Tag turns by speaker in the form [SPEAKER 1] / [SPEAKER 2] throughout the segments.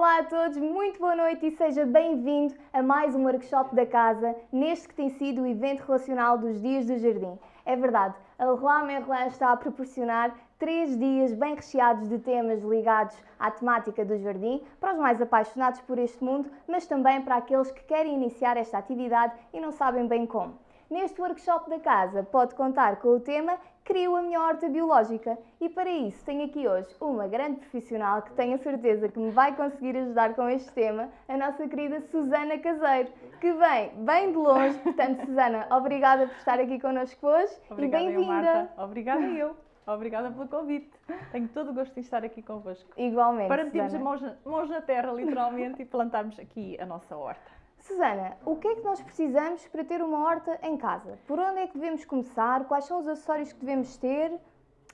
[SPEAKER 1] Olá a todos, muito boa noite e seja bem-vindo a mais um workshop da casa, neste que tem sido o evento relacional dos Dias do Jardim. É verdade, a Leroy Merlin está a proporcionar três dias bem recheados de temas ligados à temática do jardim, para os mais apaixonados por este mundo, mas também para aqueles que querem iniciar esta atividade e não sabem bem como. Neste workshop da casa pode contar com o tema Crio a minha horta biológica e para isso tenho aqui hoje uma grande profissional que tenho a certeza que me vai conseguir ajudar com este tema, a nossa querida Susana Caseiro, que vem bem de longe. Portanto, Susana, obrigada por estar aqui connosco hoje
[SPEAKER 2] obrigada,
[SPEAKER 1] e bem-vinda.
[SPEAKER 2] Obrigada eu. Obrigada pelo convite. Tenho todo o gosto de estar aqui convosco.
[SPEAKER 1] Igualmente.
[SPEAKER 2] Para metermos mãos, mãos na terra, literalmente, e plantarmos aqui a nossa horta.
[SPEAKER 1] Susana, o que é que nós precisamos para ter uma horta em casa? Por onde é que devemos começar? Quais são os acessórios que devemos ter?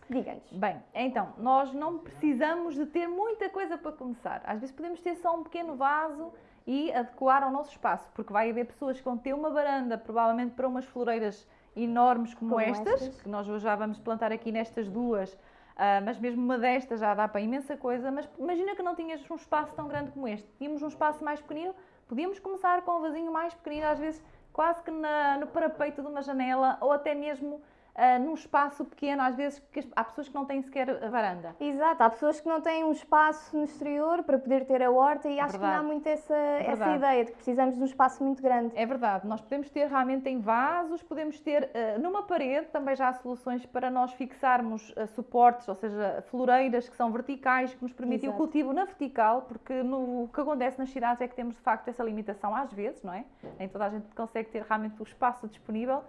[SPEAKER 1] Diga-nos.
[SPEAKER 2] Bem, então, nós não precisamos de ter muita coisa para começar. Às vezes podemos ter só um pequeno vaso e adequar ao nosso espaço, porque vai haver pessoas que vão ter uma varanda, provavelmente para umas floreiras enormes como, como estas, estas, que nós já vamos plantar aqui nestas duas, uh, mas mesmo uma destas já dá para imensa coisa, mas imagina que não tinhas um espaço tão grande como este, tínhamos um espaço mais pequenino, Podíamos começar com um vasinho mais pequenino, às vezes quase que na, no parapeito de uma janela ou até mesmo uh, num espaço pequeno, às vezes há pessoas que não têm sequer a varanda.
[SPEAKER 1] Exato, há pessoas que não têm um espaço no exterior para poder ter a horta e é acho verdade. que não há muito essa, é essa ideia de que precisamos de um espaço muito grande.
[SPEAKER 2] É verdade, nós podemos ter realmente em vasos, podemos ter uh, numa parede, também já há soluções para nós fixarmos uh, suportes, ou seja, floreiras que são verticais, que nos permitem Exato. o cultivo na vertical, porque no, o que acontece nas cidades é que temos de facto essa limitação às vezes, não é? Nem toda a gente consegue ter realmente o espaço disponível.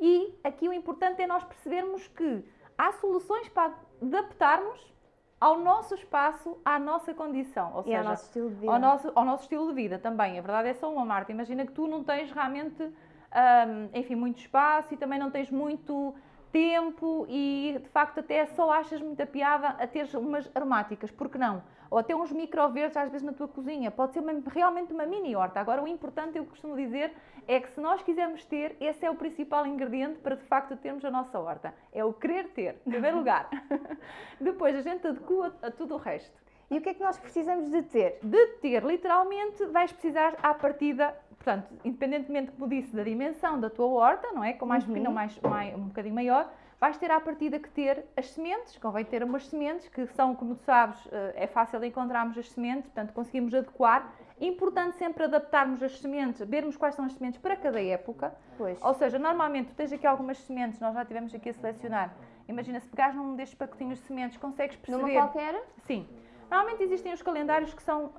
[SPEAKER 2] E aqui o importante é nós percebermos que há soluções para adaptarmos ao nosso espaço, à nossa condição.
[SPEAKER 1] Ou e seja, ao nosso estilo de vida.
[SPEAKER 2] Ao nosso, ao nosso estilo de vida também. A verdade é só uma, Marta. Imagina que tu não tens realmente, um, enfim, muito espaço e também não tens muito tempo e, de facto, até só achas muita piada a ter umas aromáticas. Por que não? ou até uns microverdes às vezes na tua cozinha. Pode ser uma, realmente uma mini horta. Agora, o importante, eu costumo dizer, é que se nós quisermos ter, esse é o principal ingrediente para de facto termos a nossa horta. É o querer ter, em primeiro lugar. Depois a gente adequa a tudo o resto.
[SPEAKER 1] E o que é que nós precisamos de ter?
[SPEAKER 2] De ter, literalmente, vais precisar à partida, portanto, independentemente, como disse, da dimensão da tua horta, não é? Com mais uhum. pequeno ou mais, mais, um bocadinho maior, vais ter à partida que ter as sementes, convém ter umas sementes que são, como tu sabes, eh, é fácil encontrarmos as sementes, portanto conseguimos adequar. Importante sempre adaptarmos as sementes, vermos quais são as sementes para cada época. Pois. Ou seja, normalmente tu tens aqui algumas sementes, nós já tivemos aqui a selecionar. Imagina, se pegares num destes pacotinhos de sementes, consegues perceber...
[SPEAKER 1] Numa qualquer?
[SPEAKER 2] Sim. Normalmente existem os calendários que são uh,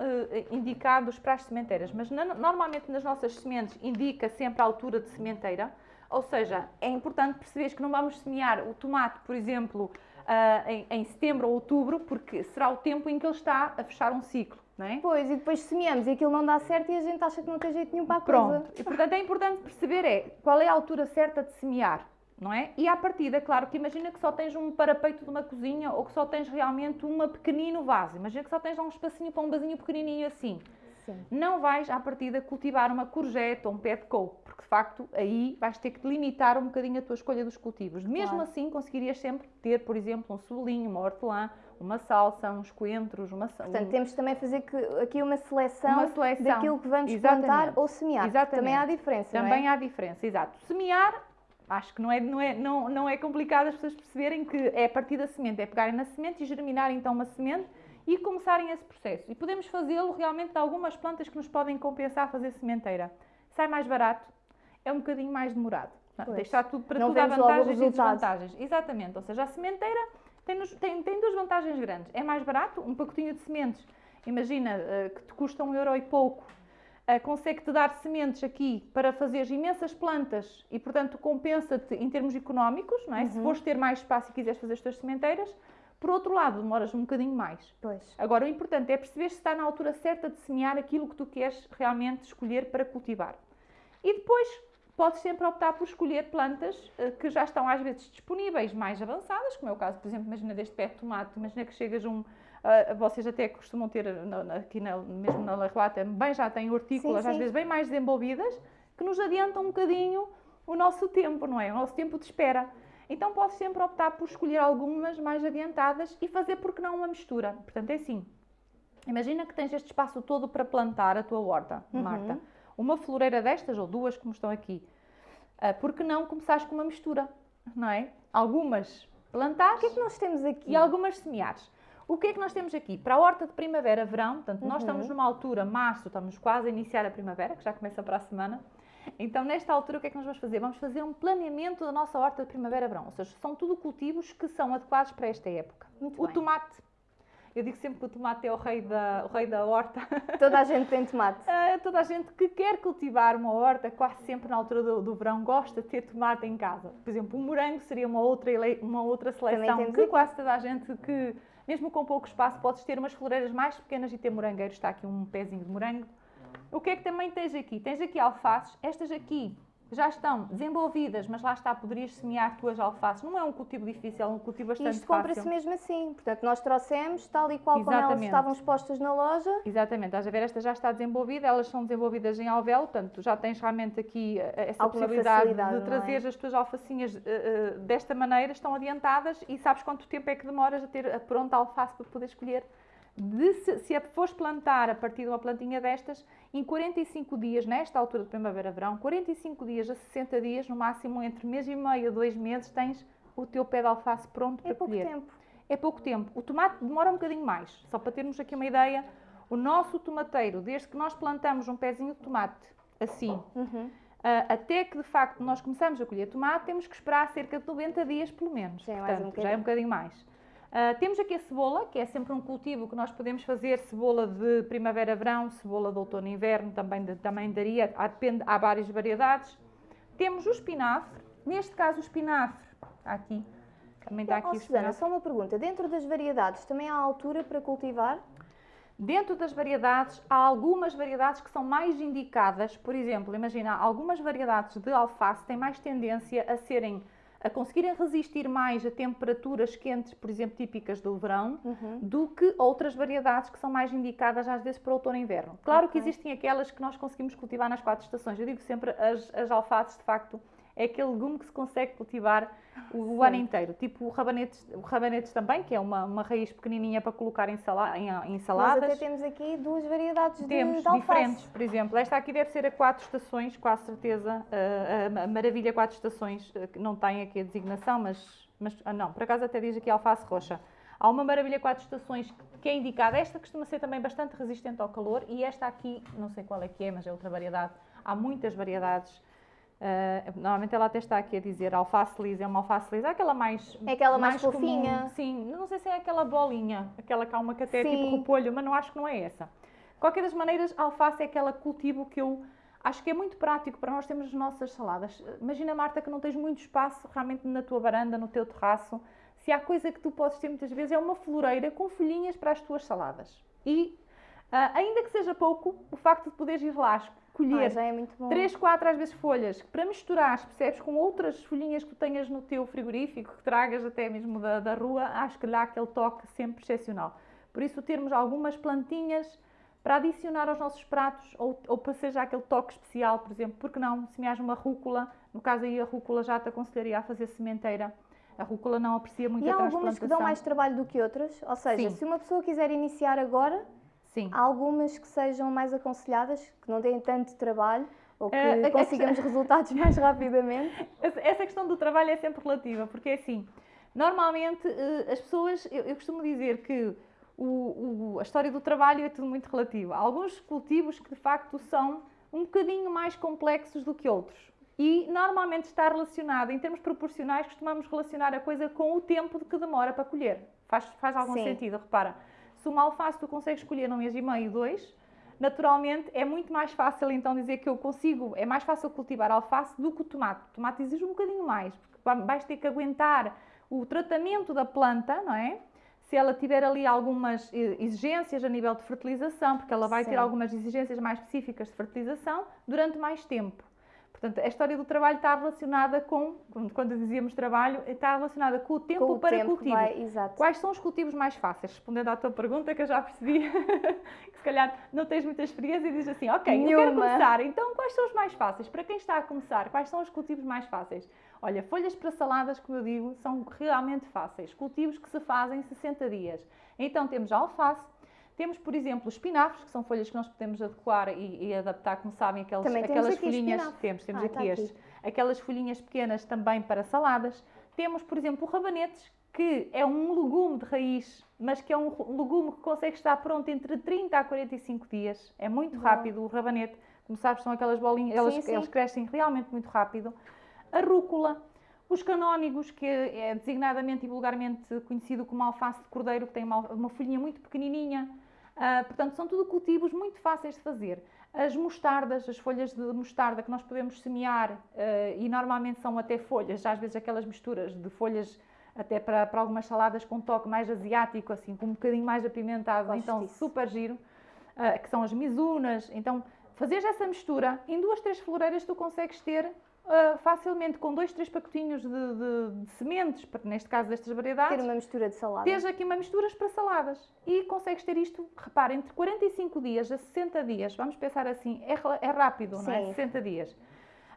[SPEAKER 2] indicados para as sementeiras, mas na, normalmente nas nossas sementes indica sempre a altura de sementeira. Ou seja, é importante perceberes que não vamos semear o tomate, por exemplo, uh, em, em, setembro ou outubro, porque será o tempo em que ele está a fechar um ciclo. Não é?
[SPEAKER 1] Pois, e depois semeamos e aquilo não dá certo e a gente acha que não tem jeito nenhum para a
[SPEAKER 2] Pronto.
[SPEAKER 1] coisa.
[SPEAKER 2] E portanto é importante perceber é, qual é a altura certa de semear. Não é? E à partida, claro que imagina que só tens um parapeito de uma cozinha ou que só tens realmente um pequenino vaso. Imagina que só tens lá um espacinho para um vasinho pequenininho assim. Sim. Não vais à partida cultivar uma courgette ou um pé de couve, porque de facto aí vais ter que limitar um bocadinho a tua escolha dos cultivos. Mesmo claro. assim, conseguirias sempre ter, por exemplo, um cebolinho, uma hortelã, uma salsa, uns coentros, uma
[SPEAKER 1] Portanto, um... temos também fazer que, aqui uma seleção, uma seleção, daquilo que vamos Exatamente. plantar ou semear. Exatamente. Também há diferença,
[SPEAKER 2] Também
[SPEAKER 1] é?
[SPEAKER 2] há diferença, exato. Semear acho que não é, não, é, não, não é complicado as pessoas perceberem que é a partir da semente, é pegarem na semente e germinar então uma semente e começarem esse processo. E podemos fazê-lo realmente de algumas plantas que nos podem compensar fazer sementeira. Sai mais barato, é um bocadinho mais demorado. Pois. Deixar tudo para tudo há vantagens e desvantagens. Exatamente, ou seja, a sementeira tem, tem, tem duas vantagens grandes. É mais barato, um pacotinho de sementes, imagina uh, que te custa um euro e pouco, consegue-te dar sementes aqui para fazer imensas plantas e, portanto, compensa-te em termos económicos, não é? Uhum. Se fores ter mais espaço e quiseres fazer as tuas sementeiras, por outro lado, demoras um bocadinho mais.
[SPEAKER 1] Pois.
[SPEAKER 2] Agora, o importante é perceber se está na altura certa de semear aquilo que tu queres realmente escolher para cultivar. E depois, podes sempre optar por escolher plantas uh, que já estão às vezes disponíveis, mais avançadas, como é o caso, por exemplo, imagina deste pé de tomate, imagina que chegas um... Uh, vocês até costumam ter, aqui na, mesmo na relata, bem já têm hortícolas, sim, sim. às vezes bem mais desenvolvidas, que nos adiantam um bocadinho o nosso tempo, não é? O nosso tempo de espera. Então posso sempre optar por escolher algumas mais adiantadas e fazer, porque não, uma mistura. Portanto, é assim. Imagina que tens este espaço todo para plantar a tua horta,
[SPEAKER 1] Uhum.
[SPEAKER 2] Marta. Uma floreira destas, ou duas como estão aqui. Ah, por que não começares com uma mistura, não é? Algumas plantares
[SPEAKER 1] O que é que nós temos aqui?
[SPEAKER 2] e algumas semeares. O que é que nós temos aqui? Para a horta de primavera, verão, portanto, nós
[SPEAKER 1] Uhum.
[SPEAKER 2] estamos numa altura, março, estamos quase a iniciar a primavera, que já começa para a semana. Então, nesta altura, o que é que nós vamos fazer? Vamos fazer um planeamento da nossa horta de primavera-verão. Ou seja, são tudo cultivos que são adequados para esta época.
[SPEAKER 1] Muito
[SPEAKER 2] o
[SPEAKER 1] bem.
[SPEAKER 2] tomate. Eu digo sempre que o tomate é o rei da, o rei da horta.
[SPEAKER 1] Toda a gente tem tomate.
[SPEAKER 2] Ah, toda a gente que quer cultivar uma horta, quase sempre na altura do, do verão, gosta de ter tomate em casa. Por exemplo, o morango seria uma outra, uma outra seleção que
[SPEAKER 1] aqui.
[SPEAKER 2] quase toda a gente que, mesmo com pouco espaço, podes ter umas floreiras mais pequenas e ter morangueiros. Está aqui um pezinho de morango. O que é que também tens aqui? Tens aqui alfaces. Estas aqui já estão desenvolvidas, mas lá está, poderias semear tuas alfaces. Não é um cultivo difícil, é um cultivo bastante
[SPEAKER 1] Isto compra-se
[SPEAKER 2] fácil.
[SPEAKER 1] mesmo assim. Portanto, nós trouxemos tal e qual como elas
[SPEAKER 2] Exatamente.
[SPEAKER 1] estavam expostas na loja.
[SPEAKER 2] Exatamente, estás a ver, esta já está desenvolvida, elas são desenvolvidas em alvéolo, portanto já tens realmente aqui eh, essa
[SPEAKER 1] Alguma
[SPEAKER 2] possibilidade de trazer
[SPEAKER 1] é?
[SPEAKER 2] as tuas alfacinhas eh, eh, desta maneira, estão adiantadas e sabes quanto tempo é que demoras a ter a pronta alface para poder escolher. De se, se a fores plantar a partir de uma plantinha destas, em 45 dias, nesta altura de primavera-verão, 45 dias a 60 dias, no máximo entre mês e meio a dois meses, tens o teu pé de alface pronto
[SPEAKER 1] É
[SPEAKER 2] para
[SPEAKER 1] pouco
[SPEAKER 2] colher.
[SPEAKER 1] tempo.
[SPEAKER 2] É pouco tempo. O tomate demora um bocadinho mais. Só para termos aqui uma ideia, o nosso tomateiro, desde que nós plantamos um pezinho de tomate assim,
[SPEAKER 1] Uhum.
[SPEAKER 2] ah, até que de facto nós começamos a colher tomate, temos que esperar cerca de 90 dias pelo menos.
[SPEAKER 1] Já é mais um
[SPEAKER 2] Portanto, já é um bocadinho mais. Ah, temos aqui a cebola, que é sempre um cultivo que nós podemos fazer, cebola de primavera-verão, cebola de outono-inverno, também, de- também daria, há, depende, há várias variedades. Temos o espinafre, neste caso o espinafre, está aqui, também está
[SPEAKER 1] Oh,
[SPEAKER 2] aqui o
[SPEAKER 1] Susana, só uma pergunta. Dentro das variedades, também há altura para cultivar?
[SPEAKER 2] Dentro das variedades, há algumas variedades que são mais indicadas. Por exemplo, imagina, algumas variedades de alface têm mais tendência a serem a conseguirem resistir mais a temperaturas quentes, por exemplo, típicas do verão,
[SPEAKER 1] Uhum.
[SPEAKER 2] do que outras variedades que são mais indicadas às vezes para outono e inverno. Claro que
[SPEAKER 1] Ok.
[SPEAKER 2] existem aquelas que nós conseguimos cultivar nas quatro estações. Eu digo sempre, as, as alfaces, de facto, é aquele legume que se consegue cultivar o, o ano inteiro. Tipo o rabanetes, o rabanetes também, que é uma, uma raiz pequenininha para colocar em, sala, em, em saladas.
[SPEAKER 1] até temos aqui duas variedades de,
[SPEAKER 2] Temos
[SPEAKER 1] de alface.
[SPEAKER 2] diferentes, por exemplo, esta aqui deve ser a quatro estações, quase certeza, a, a maravilha quatro estações, eh, que não tem aqui a designação, mas, mas ah, não, por acaso até diz aqui alface roxa. Há uma maravilha quatro estações que é indicada, esta costuma ser também bastante resistente ao calor e esta aqui, não sei qual é que é, mas é outra variedade, há muitas variedades. Eh, normalmente ela até está aqui a dizer alface lisa, é uma alface lisa, aquela mais
[SPEAKER 1] É aquela mais
[SPEAKER 2] comum.
[SPEAKER 1] fofinha.
[SPEAKER 2] Sim, não sei se é aquela bolinha, aquela calma que até é tipo repolho, mas não acho que não é essa. Qualquer das maneiras, alface é aquela cultivo que eu acho que é muito prático para nós termos as nossas saladas. Imagina, Marta, que não tens muito espaço realmente na tua varanda, no teu terraço. Se há coisa que tu podes ter muitas vezes é uma floreira com folhinhas para as tuas saladas. E, ah, ainda que seja pouco, o facto de poderes ir lá colher
[SPEAKER 1] Ah, já é muito bom.
[SPEAKER 2] Três, quatro às vezes folhas, para misturar, percebes, com outras folhinhas que tenhas no teu frigorífico, que tragas até mesmo da, da rua, acho que dá aquele toque sempre excepcional. Por isso, termos algumas plantinhas para adicionar aos nossos pratos, ou, ou para ser já aquele toque especial, por exemplo, porque não, semeares uma rúcula, no caso aí a rúcula já te aconselharia a fazer sementeira, a rúcula não aprecia muito
[SPEAKER 1] E
[SPEAKER 2] a
[SPEAKER 1] há
[SPEAKER 2] transplantação.
[SPEAKER 1] algumas que dão mais trabalho do que outras? Ou seja,
[SPEAKER 2] Sim.
[SPEAKER 1] se uma pessoa quiser iniciar agora,
[SPEAKER 2] Sim.
[SPEAKER 1] há algumas que sejam mais aconselhadas, que não têm tanto trabalho ou que
[SPEAKER 2] a-
[SPEAKER 1] consigamos resultados mais rapidamente.
[SPEAKER 2] Essa essa questão do trabalho é sempre relativa, porque é assim, normalmente eh, as pessoas, eu, eu costumo dizer que o- o- a história do trabalho é tudo muito relativo. Há alguns cultivos que de facto são um bocadinho mais complexos do que outros. E normalmente está relacionado, em termos proporcionais, costumamos relacionar a coisa com o tempo de que demora para colher. Faz, faz algum
[SPEAKER 1] Sim.
[SPEAKER 2] sentido, repara. Se uma alface tu consegues colher num mês e meio, dois, naturalmente é muito mais fácil então dizer que eu consigo, é mais fácil cultivar alface do que o tomate. O tomate exige um bocadinho mais, porque vai- vais ter que aguentar o tratamento da planta, não é? Se ela tiver ali algumas eh, exigências a nível de fertilização, porque ela vai ter
[SPEAKER 1] Sim.
[SPEAKER 2] algumas exigências mais específicas de fertilização durante mais tempo. Portanto, a história do trabalho está relacionada com, quando- dizíamos trabalho, está relacionada com o tempo
[SPEAKER 1] Com o
[SPEAKER 2] para
[SPEAKER 1] tempo
[SPEAKER 2] cultivo.
[SPEAKER 1] vai, exato.
[SPEAKER 2] Quais são os cultivos mais fáceis? Respondendo à tua pergunta, que eu já percebi que se calhar não tens muita experiência e dizes assim, ok, eu quero
[SPEAKER 1] Nenhuma.
[SPEAKER 2] começar, então quais são os mais fáceis? Para quem está a começar, quais são os cultivos mais fáceis? Olha, folhas para saladas, como eu digo, são realmente fáceis. Cultivos que se fazem em 60 dias. Então temos a alface, Temos, por exemplo, espinafres, que são folhas que nós podemos adequar e, e adaptar, como sabem,
[SPEAKER 1] temos
[SPEAKER 2] aquelas
[SPEAKER 1] aqui
[SPEAKER 2] folhinhas.
[SPEAKER 1] espinafre.
[SPEAKER 2] Temos, temos
[SPEAKER 1] Ah,
[SPEAKER 2] aqui
[SPEAKER 1] tá aqui.
[SPEAKER 2] estes. Aquelas folhinhas pequenas também para saladas. Temos, por exemplo, o rabanetes, que é um legume de raiz, mas que é um legume que consegue estar pronto entre 30 a 45 dias. É muito
[SPEAKER 1] Bom.
[SPEAKER 2] rápido o rabanete. Como sabes, são aquelas bolinhas, elas,
[SPEAKER 1] Sim, sim.
[SPEAKER 2] eles crescem realmente muito rápido. A rúcula, os canónigos, que é designadamente e vulgarmente conhecido como alface de cordeiro, que tem uma, uma folhinha muito pequenininha. Ah, portanto, são tudo cultivos muito fáceis de fazer. As mostardas, as folhas de mostarda que nós podemos semear, ah, e normalmente são até folhas, já às vezes aquelas misturas de folhas até para, para algumas saladas com um toque mais asiático, assim, com um bocadinho mais apimentado,
[SPEAKER 1] Gosto
[SPEAKER 2] então
[SPEAKER 1] disso.
[SPEAKER 2] super giro, ah, que são as mizunas. Então, fazeres essa mistura, em duas, três floreiras tu consegues ter ah, facilmente com dois, três pacotinhos de, de- de sementes, neste caso destas variedades,
[SPEAKER 1] Ter uma mistura de salada.
[SPEAKER 2] Tens aqui uma misturas para saladas e consegues ter isto, repara, entre 45 dias a 60 dias, vamos pensar assim, é, é rápido, não é?
[SPEAKER 1] Sim.
[SPEAKER 2] 60 dias.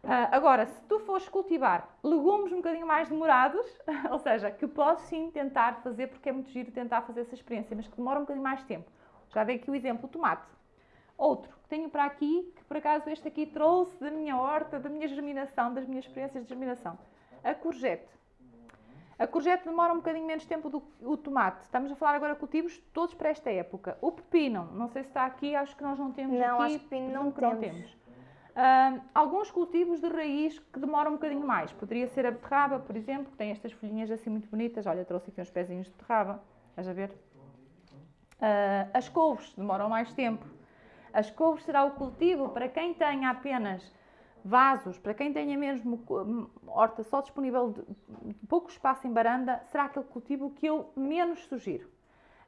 [SPEAKER 2] Ah, agora, se tu fores cultivar legumes um bocadinho mais demorados, ou seja, que podes sim tentar fazer, porque é muito giro tentar fazer essa experiência, mas que demora um bocadinho mais tempo. Já dei aqui o exemplo, o tomate. Outro tenho para aqui, que por acaso este aqui trouxe da minha horta, da minha germinação, das minhas experiências de germinação. A courgette. A courgette demora um bocadinho menos tempo do que o tomate. Estamos a falar agora de cultivos todos para esta época. O pepino, não sei se está aqui, acho que nós não temos
[SPEAKER 1] Não,
[SPEAKER 2] aqui.
[SPEAKER 1] acho que pepino não
[SPEAKER 2] presumo que
[SPEAKER 1] temos.
[SPEAKER 2] Ah, alguns cultivos de raiz que demoram um bocadinho mais. Poderia ser a beterraba, por exemplo, que tem estas folhinhas assim muito bonitas. Olha, trouxe aqui uns pezinhos de beterraba. Estás a ver? Ah, as couves demoram mais tempo. As couves será o cultivo para quem tenha apenas vasos, para quem tenha mesmo hum, horta só disponível de pouco espaço em baranda, será aquele cultivo que eu menos sugiro.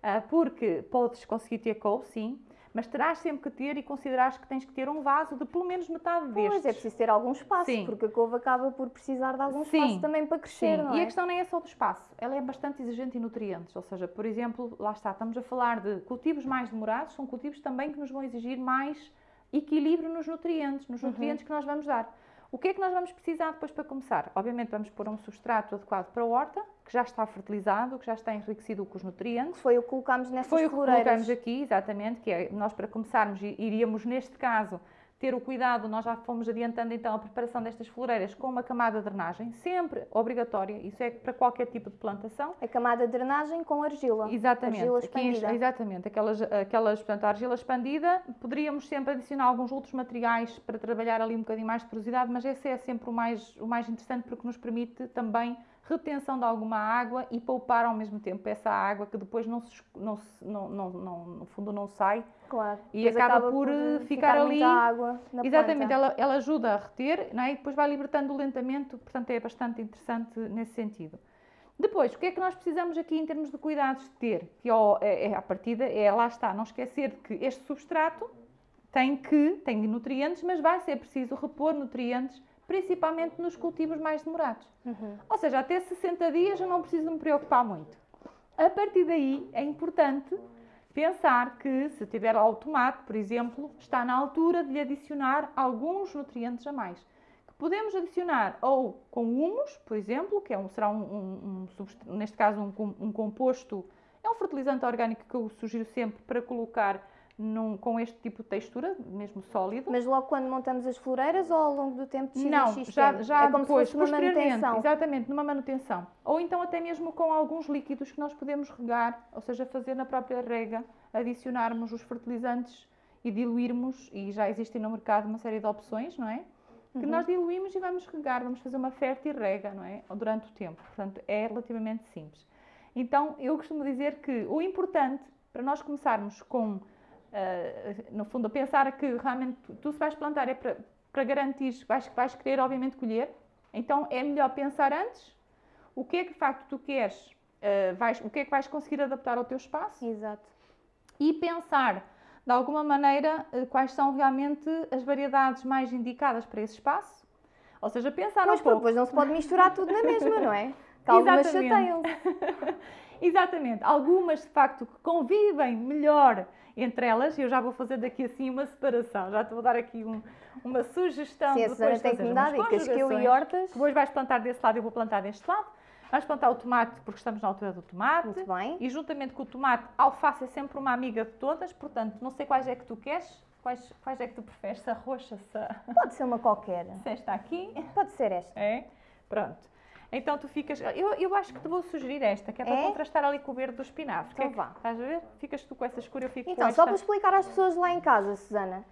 [SPEAKER 2] Ah, porque podes conseguir ter couve, sim, mas terás sempre que ter e considerar que tens que ter um vaso de pelo menos metade destes.
[SPEAKER 1] Pois, é preciso ter algum espaço,
[SPEAKER 2] Sim.
[SPEAKER 1] porque a couve acaba por precisar de algum
[SPEAKER 2] Sim.
[SPEAKER 1] espaço também para crescer,
[SPEAKER 2] Sim,
[SPEAKER 1] não
[SPEAKER 2] e
[SPEAKER 1] é?
[SPEAKER 2] a questão nem é só do espaço, ela é bastante exigente em nutrientes, ou seja, por exemplo, lá está, estamos a falar de cultivos mais demorados, são cultivos também que nos vão exigir mais equilíbrio nos nutrientes,
[SPEAKER 1] Uhum.
[SPEAKER 2] nos nutrientes que nós vamos dar. O que é que nós vamos precisar depois para começar? Obviamente vamos pôr um substrato adequado para a horta, que já está fertilizado, que já está enriquecido com os nutrientes.
[SPEAKER 1] Foi o que colocámos nessas
[SPEAKER 2] Foi o que colocamos aqui, exatamente, que é nós para começarmos iríamos neste caso ter o cuidado, nós já fomos adiantando então a preparação destas floreiras com uma camada de drenagem, sempre obrigatória, isso é para qualquer tipo de plantação.
[SPEAKER 1] A camada de drenagem com argila.
[SPEAKER 2] Exatamente,
[SPEAKER 1] Argila
[SPEAKER 2] aqui
[SPEAKER 1] expandida.
[SPEAKER 2] exatamente, aquelas, aquelas, portanto, a argila expandida, poderíamos sempre adicionar alguns outros materiais para trabalhar ali um bocadinho mais de porosidade, mas esse é sempre o mais, o mais interessante porque nos permite também retenção de alguma água e poupar ao mesmo tempo essa água que depois não, se, não, não, não, não- no fundo não sai
[SPEAKER 1] Claro.
[SPEAKER 2] E acaba
[SPEAKER 1] acaba
[SPEAKER 2] por,
[SPEAKER 1] eh,
[SPEAKER 2] ficar ali-
[SPEAKER 1] muita água
[SPEAKER 2] Exatamente,
[SPEAKER 1] planta.
[SPEAKER 2] ela, ela ajuda a reter não é? e depois vai libertando lentamente, portanto é bastante interessante nesse sentido. Depois, o que é que nós precisamos aqui em termos de cuidados de ter? Que ó, é, é, à partida, é, lá está, não esquecer que este substrato tem que, tem nutrientes, mas vai ser preciso repor nutrientes, principalmente nos cultivos mais demorados.
[SPEAKER 1] Uhum.
[SPEAKER 2] Ou seja, até 60 dias eu não preciso me preocupar muito. A partir daí é importante pensar que se tiver lá o tomate, por exemplo, está na altura de lhe adicionar alguns nutrientes a mais. Que podemos adicionar ou com humus, por exemplo, que é um, será um, um- um neste caso um composto, é um fertilizante orgânico que eu sugiro sempre para colocar num- com este tipo de textura, mesmo sólido.
[SPEAKER 1] Mas logo quando montamos as floreiras ou ao longo do tempo de X
[SPEAKER 2] Não,
[SPEAKER 1] X
[SPEAKER 2] já, já
[SPEAKER 1] é como
[SPEAKER 2] depois,
[SPEAKER 1] se fosse uma manutenção.
[SPEAKER 2] exatamente, numa manutenção. Ou então até mesmo com alguns líquidos que nós podemos regar, ou seja, fazer na própria rega, adicionarmos os fertilizantes e diluirmos, e já existem no mercado uma série de opções, não é? Que
[SPEAKER 1] Uhum.
[SPEAKER 2] nós diluímos e vamos regar, vamos fazer uma fértil rega, não é? Durante o tempo. Portanto, é relativamente simples. Então, eu costumo dizer que o importante para nós começarmos com, ah, no fundo, pensar que realmente tu, tu se vais plantar é para, para garantir que vais, vais querer, obviamente, colher. Então, é melhor pensar antes o que é que de facto tu queres, ah, vais, o que é que vais conseguir adaptar ao teu espaço
[SPEAKER 1] Exato.
[SPEAKER 2] e pensar de alguma maneira eh, quais são realmente as variedades mais indicadas para esse espaço. Ou seja, pensar
[SPEAKER 1] Pois,
[SPEAKER 2] um pouco.
[SPEAKER 1] depois não se pode misturar tudo na mesma, não é? Que algumas
[SPEAKER 2] Exatamente. Exatamente. Algumas de facto que convivem melhor entre elas, e eu já vou fazer daqui assim uma separação, já te vou dar aqui um- uma sugestão
[SPEAKER 1] Sim, a
[SPEAKER 2] depois
[SPEAKER 1] tem que me dar dicas, que eu e hortas.
[SPEAKER 2] Depois vais plantar desse lado e eu vou plantar deste lado. Vamos plantar o tomate porque estamos na altura do tomate.
[SPEAKER 1] Muito bem.
[SPEAKER 2] E juntamente com o tomate, a alface é sempre uma amiga de todas, portanto, não sei quais é que tu queres, quais, quais é que tu preferes, se a roxa, se,
[SPEAKER 1] Pode ser uma qualquer.
[SPEAKER 2] se esta aqui.
[SPEAKER 1] Pode ser esta.
[SPEAKER 2] É? Pronto. Então tu ficas. Eu, eu acho que te vou sugerir esta, que é para
[SPEAKER 1] É?
[SPEAKER 2] contrastar ali com o verde do espinafre.
[SPEAKER 1] Então
[SPEAKER 2] Que é que-
[SPEAKER 1] vá.
[SPEAKER 2] Estás a ver? Ficas tu com essa escura, eu fico
[SPEAKER 1] Então,
[SPEAKER 2] com
[SPEAKER 1] só
[SPEAKER 2] esta.
[SPEAKER 1] para explicar às pessoas lá em casa, Susana,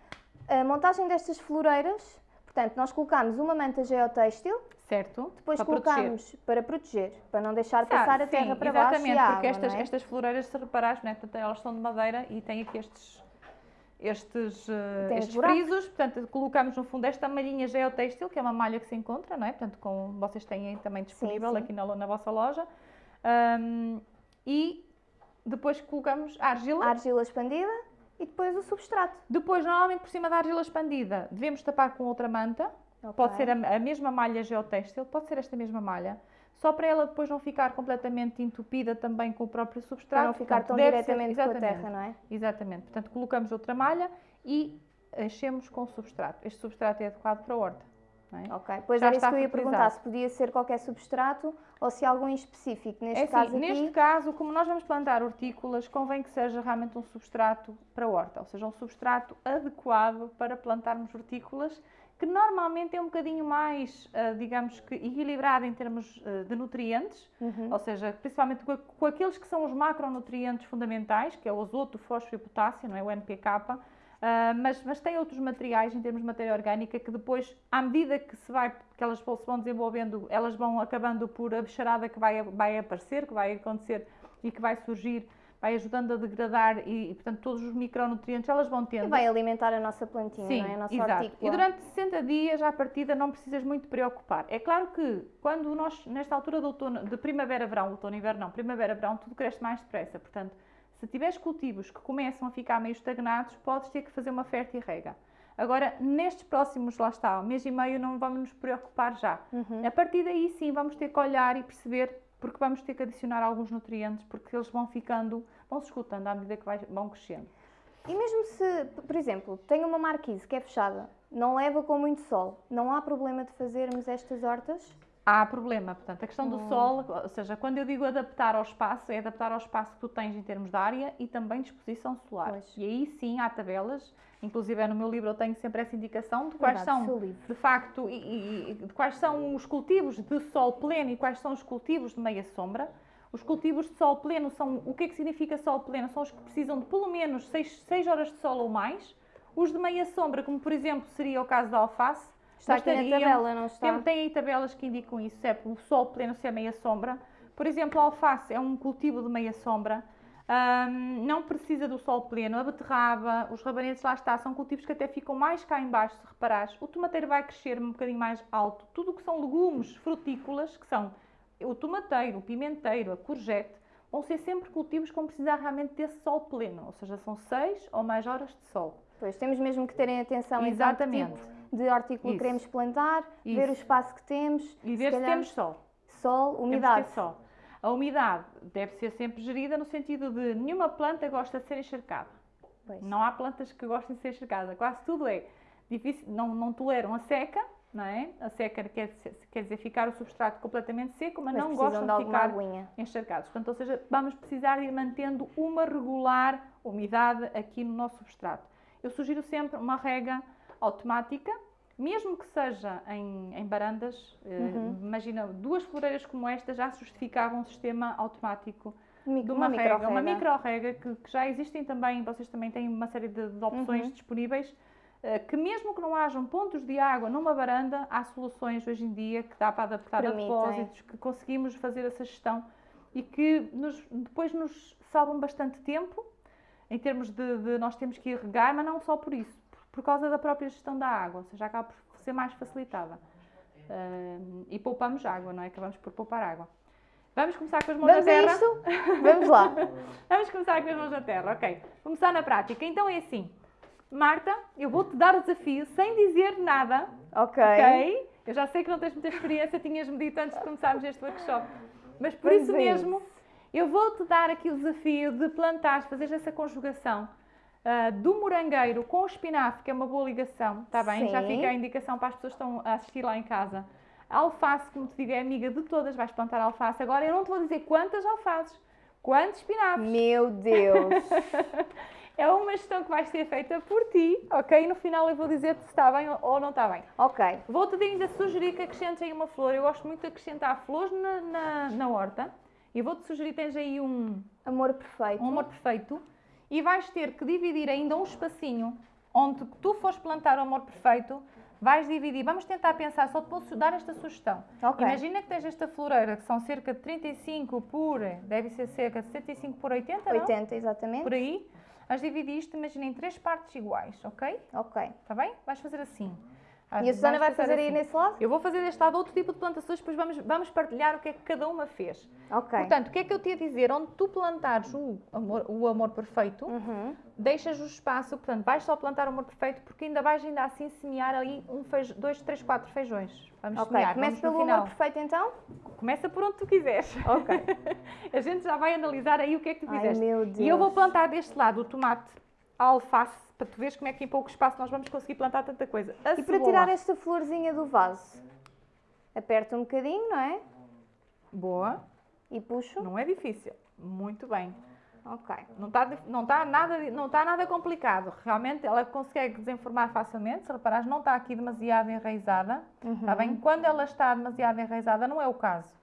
[SPEAKER 1] a montagem destas floreiras, portanto, nós colocamos uma manta geotêxtil,
[SPEAKER 2] Certo?
[SPEAKER 1] depois
[SPEAKER 2] para proteger.
[SPEAKER 1] colocamos para proteger, para não deixar
[SPEAKER 2] Sabe,
[SPEAKER 1] passar a
[SPEAKER 2] sim,
[SPEAKER 1] terra para baixo
[SPEAKER 2] exatamente, porque
[SPEAKER 1] água,
[SPEAKER 2] estas,
[SPEAKER 1] é?
[SPEAKER 2] estas floreiras, se reparares, né, elas são de madeira e têm aqui estes, estes, eh,
[SPEAKER 1] Tem
[SPEAKER 2] estes frisos, portanto, colocamos no fundo esta malhinha geotêxtil, que é uma malha que se encontra, não é? Portanto, com, vocês têm também disponível
[SPEAKER 1] sim.
[SPEAKER 2] aqui na, na vossa loja. Ahm, e depois colocamos a argila.
[SPEAKER 1] A argila expandida e depois o substrato.
[SPEAKER 2] Depois, normalmente, por cima da argila expandida, devemos tapar com outra manta. Pode
[SPEAKER 1] Ok.
[SPEAKER 2] ser a, a mesma malha geotêxtil, pode ser esta mesma malha. Só para ela depois não ficar completamente entupida também com o próprio substrato.
[SPEAKER 1] Para não ficar tão
[SPEAKER 2] deve ser-
[SPEAKER 1] diretamente com a terra, não é?
[SPEAKER 2] Exatamente. Portanto, colocamos outra malha e enchemos com o substrato. Este substrato é adequado para a horta. É?
[SPEAKER 1] Ok, pois
[SPEAKER 2] Já
[SPEAKER 1] era isso que eu ia perguntar, se podia ser qualquer substrato ou se algum específico. Neste
[SPEAKER 2] É assim,
[SPEAKER 1] caso aqui,
[SPEAKER 2] neste caso, como nós vamos plantar hortícolas, convém que seja realmente um substrato para a horta, ou seja, um substrato adequado para plantarmos hortícolas, que normalmente é um bocadinho mais, ah, digamos que, equilibrado em termos ah, de nutrientes,
[SPEAKER 1] Uhum.
[SPEAKER 2] ou seja, principalmente com, com aqueles que são os macronutrientes fundamentais, que é o azoto, o fósforo e o potássio, não é? o NPK, ah, mas, mas tem outros materiais em termos de matéria orgânica que depois, à medida que se vai, que elas se vão desenvolvendo, elas vão acabando por a bicharada que vai, vai aparecer, que vai acontecer e que vai surgir, vai ajudando a degradar e, e, portanto, todos os micronutrientes elas vão tendo.
[SPEAKER 1] E vai alimentar a nossa plantinha,
[SPEAKER 2] Sim,
[SPEAKER 1] não é? A nossa
[SPEAKER 2] exato.
[SPEAKER 1] hortícola.
[SPEAKER 2] E durante 60 dias, à partida, não precisas muito preocupar. É claro que quando nós, nesta altura de, outono, de primavera-verão, outono e inverno não, primavera-verão, tudo cresce mais depressa. Portanto, se tiveres cultivos que começam a ficar meio estagnados, podes ter que fazer uma fértil rega. Agora, nestes próximos, lá está, um mês e meio, não vamos nos preocupar já.
[SPEAKER 1] Uhum.
[SPEAKER 2] A partir daí, sim, vamos ter que olhar e perceber, porque vamos ter que adicionar alguns nutrientes, porque eles vão ficando, vão se escutando à medida que vai- vão crescendo.
[SPEAKER 1] E mesmo se, por exemplo, tem uma marquise que é fechada, não leva com muito sol, não há problema de fazermos estas hortas?
[SPEAKER 2] Há problema, portanto, a questão do
[SPEAKER 1] Hum.
[SPEAKER 2] sol, ou seja, quando eu digo adaptar ao espaço, é adaptar ao espaço que tu tens em termos de área e também de exposição solar.
[SPEAKER 1] Pois.
[SPEAKER 2] E aí sim há tabelas, inclusive é no meu livro eu tenho sempre essa indicação de quais
[SPEAKER 1] Verdade,
[SPEAKER 2] são, de facto, e- e de quais são os cultivos de sol pleno e quais são os cultivos de meia sombra. Os cultivos de sol pleno são, o que é que significa sol pleno? São os que precisam de pelo menos 6, horas de sol ou mais. Os de meia sombra, como por exemplo seria o caso da alface,
[SPEAKER 1] Está aqui na tabela, não está?
[SPEAKER 2] tem, tem aí tabelas que indicam isso, é o sol pleno, se é meia sombra. Por exemplo, a alface é um cultivo de meia sombra, ahm, não precisa do sol pleno. A beterraba, os rabanetes, lá está, são cultivos que até ficam mais cá em baixo, se reparares. O tomateiro vai crescer um bocadinho mais alto. Tudo o que são legumes frutícolas, que são o tomateiro, o pimenteiro, a courgette, vão ser sempre cultivos que vão precisar realmente desse sol pleno, ou seja, são 6 ou mais horas de sol.
[SPEAKER 1] Pois, temos mesmo que terem atenção então, que
[SPEAKER 2] Exatamente.
[SPEAKER 1] tipo de hortícola
[SPEAKER 2] Isso.
[SPEAKER 1] queremos plantar, ver o
[SPEAKER 2] Isso.
[SPEAKER 1] espaço que temos,
[SPEAKER 2] E
[SPEAKER 1] se
[SPEAKER 2] ver se
[SPEAKER 1] calhar
[SPEAKER 2] temos sol.
[SPEAKER 1] sol,
[SPEAKER 2] que
[SPEAKER 1] umidade.
[SPEAKER 2] sol. A umidade deve ser sempre gerida no sentido de nenhuma planta gosta de ser encharcada.
[SPEAKER 1] Pois.
[SPEAKER 2] Não há plantas que gostem de ser encharcadas. Quase tudo é difícil, não, não toleram a seca, não é? A seca quer, dizer- quer dizer ficar o substrato completamente seco, mas,
[SPEAKER 1] Mas
[SPEAKER 2] não gostam
[SPEAKER 1] de
[SPEAKER 2] de, ficar
[SPEAKER 1] aguinha.
[SPEAKER 2] encharcados. Portanto, ou seja, vamos precisar ir mantendo uma regular umidade aqui no nosso substrato. Eu sugiro sempre uma rega automática, mesmo que seja em, em barandas. eh,
[SPEAKER 1] Uhum.
[SPEAKER 2] Imagina, duas floreiras como esta já justificavam um sistema automático
[SPEAKER 1] Mi-
[SPEAKER 2] de uma, rega,
[SPEAKER 1] micro-rega.
[SPEAKER 2] uma micro-rega que, que já existem também, vocês também têm uma série de, de opções
[SPEAKER 1] Uhum.
[SPEAKER 2] disponíveis, eh, que mesmo que não hajam pontos de água numa varanda, há soluções hoje em dia que dá para adaptar
[SPEAKER 1] Permitem.
[SPEAKER 2] a depósitos, que conseguimos fazer essa gestão e que nos- depois nos salvam bastante tempo, em termos de, de nós temos que ir regar, mas não só por isso, por, causa da própria gestão da água, ou seja, acaba por ser mais facilitada. Eh, e poupamos água, não é? Acabamos por poupar água. Vamos começar com as mãos
[SPEAKER 1] Vamos
[SPEAKER 2] na terra?
[SPEAKER 1] isto? Vamos lá.
[SPEAKER 2] Vamos começar com as mãos na terra, ok. Começar na prática. Então é assim, Marta, eu vou-te dar o desafio sem dizer nada,
[SPEAKER 1] Ok.
[SPEAKER 2] ok? Eu já sei que não tens muita experiência, tinhas-me dito antes de começarmos este workshop. Mas por
[SPEAKER 1] Vamos
[SPEAKER 2] isso mesmo, eu vou-te dar aqui o desafio de plantar, fazer essa conjugação ah, do morangueiro com o espinafre, que é uma boa ligação, está bem? Já
[SPEAKER 1] Sim.
[SPEAKER 2] fica a indicação para as pessoas que estão a assistir lá em casa. A alface, como te digo, é amiga de todas, vais plantar alface. Agora eu não te vou dizer quantas alfaces, quantos espinafres.
[SPEAKER 1] Meu Deus!
[SPEAKER 2] é uma gestão que vai ser feita por ti, ok? No final eu vou dizer se está bem ou não está bem.
[SPEAKER 1] ok.
[SPEAKER 2] Vou-te ainda sugerir que acrescentes aí uma flor. Eu gosto muito de acrescentar flores na, na, na horta. E vou-te sugerir, tens aí um,
[SPEAKER 1] Amor perfeito.
[SPEAKER 2] um amor perfeito. E vais ter que dividir ainda um espacinho onde tu fores plantar o amor perfeito. Vais dividir, vamos tentar pensar, só te posso dar esta sugestão.
[SPEAKER 1] Ok.
[SPEAKER 2] Imagina que tens esta floreira que são cerca de 35 por, deve ser cerca de 75 por 80, não?
[SPEAKER 1] 80, exatamente.
[SPEAKER 2] Por aí. As dividiste, imagina, em três partes iguais, ok?
[SPEAKER 1] Ok.
[SPEAKER 2] Está bem? Vais fazer assim.
[SPEAKER 1] E a Susana vai fazer aí
[SPEAKER 2] assim.
[SPEAKER 1] nesse lado?
[SPEAKER 2] Eu vou fazer deste lado outro tipo de plantações, depois vamos, vamos partilhar o que é que cada uma fez.
[SPEAKER 1] Ok.
[SPEAKER 2] Portanto, o que é que eu te ia dizer? Onde tu plantares o amor, o amor perfeito,
[SPEAKER 1] Uhum.
[SPEAKER 2] deixas o espaço, portanto, vais só plantar o amor perfeito, porque ainda vais ainda assim semear ali um feijão, dois, três, quatro feijões. Vamos
[SPEAKER 1] Ok.
[SPEAKER 2] semear,
[SPEAKER 1] Começa pelo
[SPEAKER 2] final.
[SPEAKER 1] amor perfeito então?
[SPEAKER 2] Começa por onde tu quiseres.
[SPEAKER 1] Ok.
[SPEAKER 2] A gente já vai analisar aí o que é que tu
[SPEAKER 1] Ai,
[SPEAKER 2] fizeste.
[SPEAKER 1] meu Deus.
[SPEAKER 2] E eu vou plantar deste lado o tomate, a alface, para tu veres como é que em pouco espaço nós vamos conseguir plantar tanta coisa. A
[SPEAKER 1] E para
[SPEAKER 2] cebola.
[SPEAKER 1] tirar esta florzinha do vaso? Aperto um bocadinho, não é?
[SPEAKER 2] Boa,
[SPEAKER 1] E puxo.
[SPEAKER 2] não é difícil. Muito bem.
[SPEAKER 1] Ok.
[SPEAKER 2] Não está não tá nada, não tá nada complicado. Realmente ela consegue desenformar facilmente. Se reparares, não está aqui demasiado enraizada. Está bem? Quando ela está demasiado enraizada, não é o caso.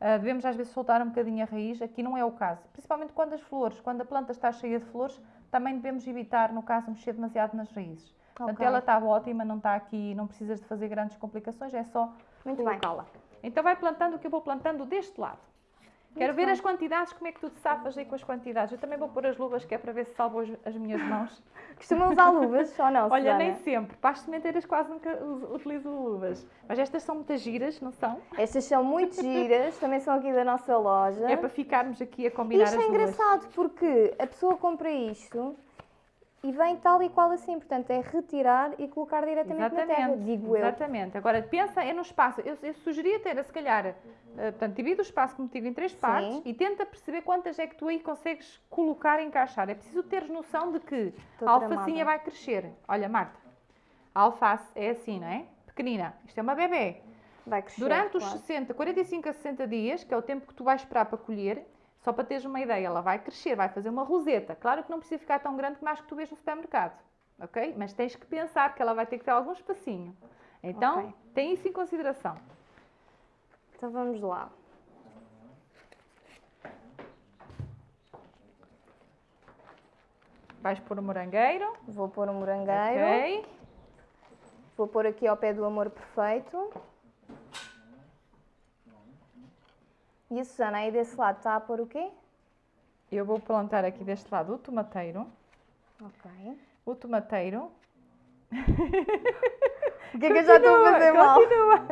[SPEAKER 2] Ah, devemos às vezes soltar um bocadinho a raiz, aqui não é o caso. Principalmente quando as flores, quando a planta está cheia de flores, também devemos evitar, no caso, mexer demasiado nas raízes. Portanto,
[SPEAKER 1] Ok.
[SPEAKER 2] ela está ótima, não está aqui, não precisas de fazer grandes complicações, é só
[SPEAKER 1] Muito bem.
[SPEAKER 2] colocá-la. Então vai plantando o que eu vou plantando deste lado. Quero ver as quantidades, como é que tu te safas aí com as quantidades. Eu também vou pôr as luvas, que é para ver se salvo as, as minhas mãos.
[SPEAKER 1] Costuma usar luvas ou não,
[SPEAKER 2] Olha,
[SPEAKER 1] Susana?
[SPEAKER 2] nem sempre. Para as sementeiras quase nunca utilizo luvas. Mas estas são muitas giras, não são?
[SPEAKER 1] Estas são muito giras, também são aqui da nossa loja.
[SPEAKER 2] É para ficarmos aqui a combinar
[SPEAKER 1] Isto
[SPEAKER 2] as
[SPEAKER 1] é
[SPEAKER 2] luvas.
[SPEAKER 1] engraçado porque a pessoa compra isto e vem tal e qual assim. Portanto, é retirar e colocar diretamente na terra, digo eu.
[SPEAKER 2] Exatamente. Agora, pensa é no espaço. Eu, eu sugeria ter, se calhar, eh, portanto, divide o espaço, como digo, em três partes e tenta perceber quantas é que tu aí consegues colocar e encaixar. É preciso teres noção de que
[SPEAKER 1] Estou
[SPEAKER 2] a alfacinha
[SPEAKER 1] tramada.
[SPEAKER 2] vai crescer. Olha, Marta, a alface é assim, não é? Pequenina. Isto é uma bebê.
[SPEAKER 1] Vai crescer.
[SPEAKER 2] Durante os
[SPEAKER 1] claro.
[SPEAKER 2] 60, 45 a 60 dias, que é o tempo que tu vais esperar para colher, só para teres uma ideia, ela vai crescer, vai fazer uma roseta. Claro que não precisa ficar tão grande como as que tu vês no supermercado, ok? Mas tens que pensar que ela vai ter que ter algum espacinho. Então,
[SPEAKER 1] Ok.
[SPEAKER 2] tem isso em consideração.
[SPEAKER 1] Então vamos lá.
[SPEAKER 2] Vais pôr o morangueiro,
[SPEAKER 1] Vou pôr um morangueiro.
[SPEAKER 2] ok?
[SPEAKER 1] Vou pôr aqui ao pé do amor perfeito. E a Susana aí desse lado está a pôr o quê?
[SPEAKER 2] Eu vou plantar aqui deste lado o tomateiro.
[SPEAKER 1] Ok.
[SPEAKER 2] O tomateiro.
[SPEAKER 1] O que é que eu já estou a fazer mal?
[SPEAKER 2] Continua.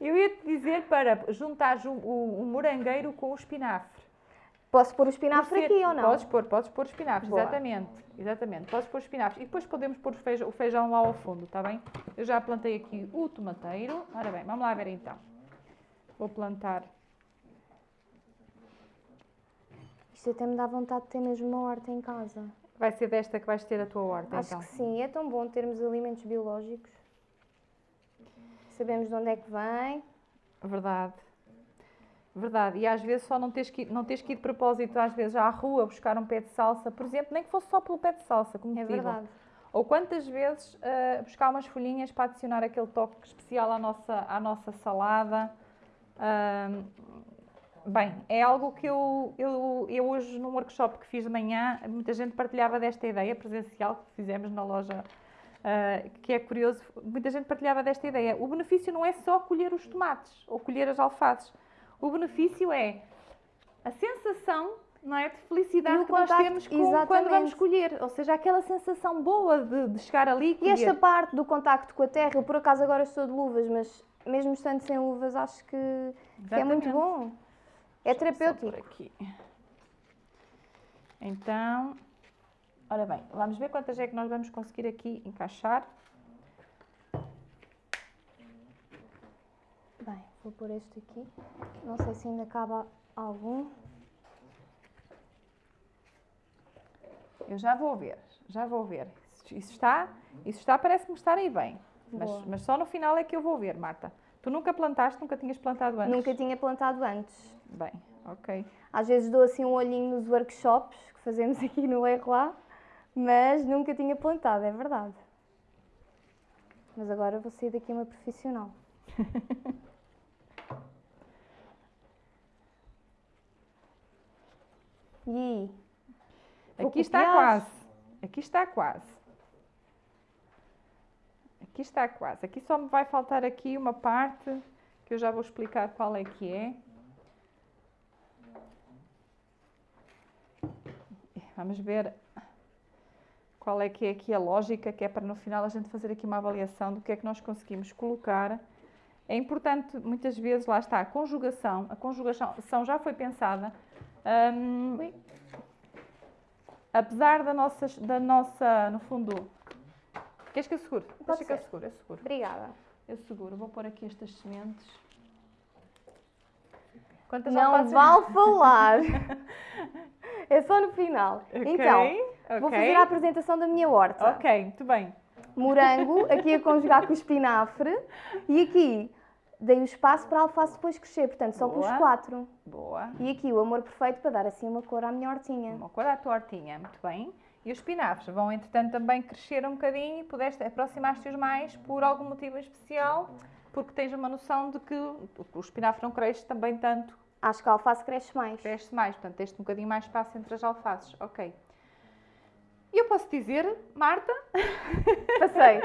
[SPEAKER 2] Eu ia te dizer para juntar o, o, o morangueiro com o espinafre.
[SPEAKER 1] Posso pôr o espinafre
[SPEAKER 2] ser-
[SPEAKER 1] aqui ou não?
[SPEAKER 2] Podes pôr, podes pôr espinafres,
[SPEAKER 1] Boa.
[SPEAKER 2] exatamente. Exatamente, podes pôr espinafres. E depois podemos pôr o feijão, o feijão lá ao fundo, está bem? Eu já plantei aqui o tomateiro. Ora bem, vamos lá ver então. Vou plantar.
[SPEAKER 1] Isto até me dá vontade de ter mesmo uma horta em casa.
[SPEAKER 2] Vai ser desta que vais ter a tua horta,
[SPEAKER 1] Acho
[SPEAKER 2] então.
[SPEAKER 1] que sim, é tão bom termos alimentos biológicos. Sabemos de onde é que vem.
[SPEAKER 2] Verdade. Verdade. E às vezes só não tens, que ir, não tens que ir de propósito, às vezes, à rua buscar um pé de salsa, por exemplo, nem que fosse só pelo pé de salsa, como
[SPEAKER 1] É verdade.
[SPEAKER 2] Ou quantas vezes ah, buscar umas folhinhas para adicionar aquele toque especial à nossa, à nossa salada. Ahm, bem, é algo que eu, eu, eu hoje num workshop que fiz de manhã, muita gente partilhava desta ideia presencial que fizemos na loja, ah, que é curioso, muita gente partilhava desta ideia. O benefício não é só colher os tomates ou colher as alfaces. O benefício é a sensação não é, de felicidade que nós
[SPEAKER 1] contacto,
[SPEAKER 2] temos com, quando vamos colher. Ou seja, aquela sensação boa de, de chegar ali e colher.
[SPEAKER 1] esta parte do contacto com a terra, eu por acaso agora estou de luvas, mas mesmo estando sem luvas, acho que, que é muito bom. É terapêutico.
[SPEAKER 2] por aqui. Então, ora bem, vamos ver quantas é que nós vamos conseguir aqui encaixar.
[SPEAKER 1] Bem, vou pôr este aqui. Não sei se ainda cabe algum.
[SPEAKER 2] Eu já vou ver, já vou ver. Isso está, isso está parece-me estar aí bem. Mas, mas só no final é que eu vou ver, Marta. Tu nunca plantaste, nunca tinhas plantado antes?
[SPEAKER 1] Nunca tinha plantado antes.
[SPEAKER 2] Bem, ok.
[SPEAKER 1] Às vezes dou assim um olhinho nos workshops que fazemos aqui no Leroy, mas nunca tinha plantado, é verdade. Mas agora vou sair daqui uma profissional. e aí?
[SPEAKER 2] Aqui está quase. Aqui está quase. Aqui está quase. Aqui só me vai faltar aqui uma parte que eu já vou explicar qual é que é. Vamos ver qual é que é aqui a lógica, que é para no final a gente fazer aqui uma avaliação do que é que nós conseguimos colocar. É importante, muitas vezes, lá está, a conjugação. A conjugação já foi pensada.
[SPEAKER 1] Ui.
[SPEAKER 2] apesar da nossa, da nossa, no fundo, queres que eu segure?
[SPEAKER 1] Pode
[SPEAKER 2] Deixa que eu
[SPEAKER 1] ser.
[SPEAKER 2] seguro, eu seguro.
[SPEAKER 1] Obrigada.
[SPEAKER 2] Eu seguro, vou pôr aqui estas sementes. Quantas
[SPEAKER 1] Não
[SPEAKER 2] alfaces-
[SPEAKER 1] vale falar. é só no final.
[SPEAKER 2] Ok,
[SPEAKER 1] Então, vou
[SPEAKER 2] ok.
[SPEAKER 1] fazer a apresentação da minha horta.
[SPEAKER 2] Ok, muito bem.
[SPEAKER 1] Morango, aqui a conjugar com o espinafre. E aqui dei o espaço para a alface depois crescer. Portanto, só pus quatro.
[SPEAKER 2] Boa.
[SPEAKER 1] E aqui o amor perfeito para dar assim uma cor à minha hortinha.
[SPEAKER 2] Uma cor à tua hortinha, muito bem. E os espinafres vão, entretanto, também crescer um bocadinho e pudeste aproximar-te-os mais por algum motivo especial, porque tens uma noção de que o espinafre não cresce também tanto,
[SPEAKER 1] Acho que a alface cresce mais.
[SPEAKER 2] cresce mais, portanto, tens um bocadinho mais espaço entre as alfaces. Ok. E eu posso dizer, Marta,
[SPEAKER 1] Passei.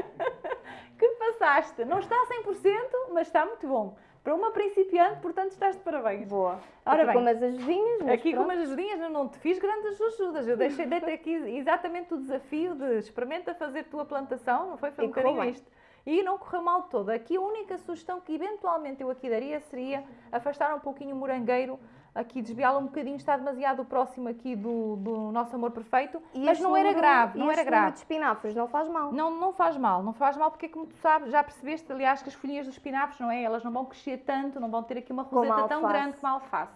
[SPEAKER 2] que passaste. Não está a 100%, mas está muito bom. Para uma principiante, portanto, estás de parabéns.
[SPEAKER 1] Boa.
[SPEAKER 2] Ora
[SPEAKER 1] aqui
[SPEAKER 2] bem.
[SPEAKER 1] com umas ajudinhas.
[SPEAKER 2] Aqui com
[SPEAKER 1] pronto.
[SPEAKER 2] umas ajudinhas, eu não te fiz grandes ajudas. Eu deixei de ter aqui exatamente o desafio de experimenta fazer tua plantação, não foi? Foi um bocadinho isto. E não correu mal todo. Aqui a única sugestão que eventualmente eu aqui daria seria afastar um pouquinho o morangueiro, aqui desviá-lo um bocadinho, está demasiado próximo aqui do, do nosso amor perfeito,
[SPEAKER 1] E
[SPEAKER 2] mas não era grave, não era grave.
[SPEAKER 1] de espinafres não faz mal.
[SPEAKER 2] Não, não faz mal, não faz mal porque como tu sabes, já percebeste, aliás, que as folhinhas dos espinafres, não é? Elas não vão crescer tanto, não vão ter aqui uma roseta tão grande como a alface.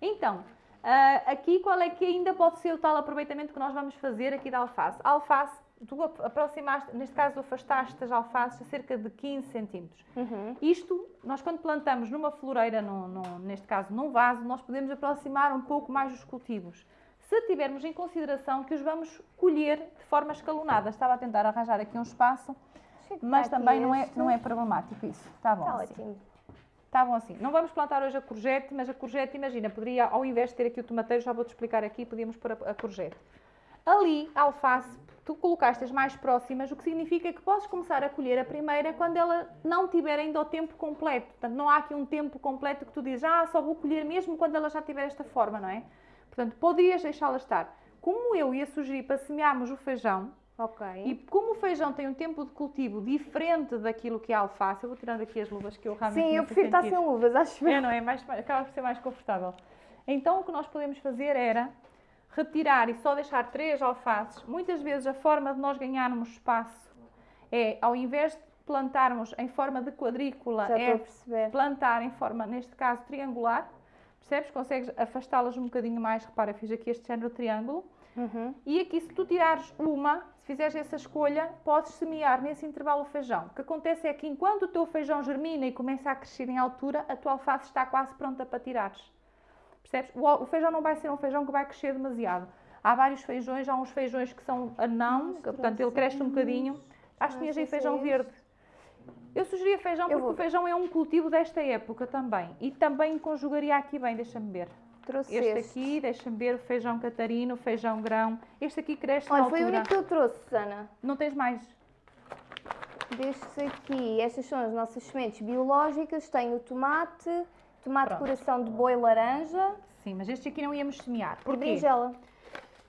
[SPEAKER 2] Então, ah, aqui qual é que ainda pode ser o tal aproveitamento que nós vamos fazer aqui da alface? A alface, tu ap- aproximaste, neste caso afastaste as alfaces a cerca de 15 centímetros.
[SPEAKER 1] Uhum.
[SPEAKER 2] Isto, nós quando plantamos numa floreira, num- num- neste caso num vaso, nós podemos aproximar um pouco mais os cultivos. Se tivermos em consideração que os vamos colher de forma escalonada. Estava a tentar arranjar aqui um espaço, mas
[SPEAKER 1] Está aqui
[SPEAKER 2] também não é, não é problemático isso. Está bom
[SPEAKER 1] Está
[SPEAKER 2] assim.
[SPEAKER 1] ótimo.
[SPEAKER 2] Está bom assim. Não vamos plantar hoje a courgette, mas a courgette, imagina, poderia, ao invés de ter aqui o tomateiro, já vou-te explicar aqui, podíamos pôr a, a courgette. Ali, a alface, tu colocaste as mais próximas, o que significa que podes começar a colher a primeira quando ela não tiver ainda o tempo completo. Portanto, não há aqui um tempo completo que tu dizes, ah, só vou colher mesmo quando ela já tiver esta forma, não é? Portanto, poderias deixá-la estar. Como eu ia sugerir para semearmos o feijão,
[SPEAKER 1] Ok.
[SPEAKER 2] e como o feijão tem um tempo de cultivo diferente daquilo que é a alface, eu vou tirando aqui as luvas que eu realmente
[SPEAKER 1] Sim, eu prefiro estar sem luvas, acho
[SPEAKER 2] É,
[SPEAKER 1] eu.
[SPEAKER 2] não é? Mais- acaba por ser mais confortável. Então, o que nós podemos fazer era retirar e só deixar três alfaces. Muitas vezes a forma de nós ganharmos espaço é, ao invés de plantarmos em forma de quadrícula,
[SPEAKER 1] Já
[SPEAKER 2] é plantar em forma, neste caso, triangular. Percebes? Consegues afastá-las um bocadinho mais. Repara, fiz aqui este género de triângulo.
[SPEAKER 1] Uhum.
[SPEAKER 2] E aqui, se tu tirares uma, se fizeres essa escolha, podes semear nesse intervalo o feijão. O que acontece é que enquanto o teu feijão germina e começa a crescer em altura, a tua alface está quase pronta para tirares. Percebes? O, feijão não vai ser um feijão que vai crescer demasiado. Há vários feijões, há uns feijões que são anão, que, portanto ele cresce um bocadinho. Acho que tinhas aí feijão verde. Eu sugeria feijão porque o feijão é um cultivo desta época também. E também conjugaria aqui bem, deixa-me ver.
[SPEAKER 1] Trouxe
[SPEAKER 2] Este
[SPEAKER 1] este.
[SPEAKER 2] aqui, deixa-me ver, o feijão catarino, o feijão grão. Este aqui cresce na
[SPEAKER 1] Olha, foi o
[SPEAKER 2] altura.
[SPEAKER 1] único que eu trouxe, Susana.
[SPEAKER 2] Não tens mais?
[SPEAKER 1] Destes aqui, estas são as nossas sementes biológicas. Tenho o tomate, tomate
[SPEAKER 2] Pronto.
[SPEAKER 1] coração de boi laranja
[SPEAKER 2] Sim, mas estes aqui não íamos semear. Porquê?
[SPEAKER 1] berinjela.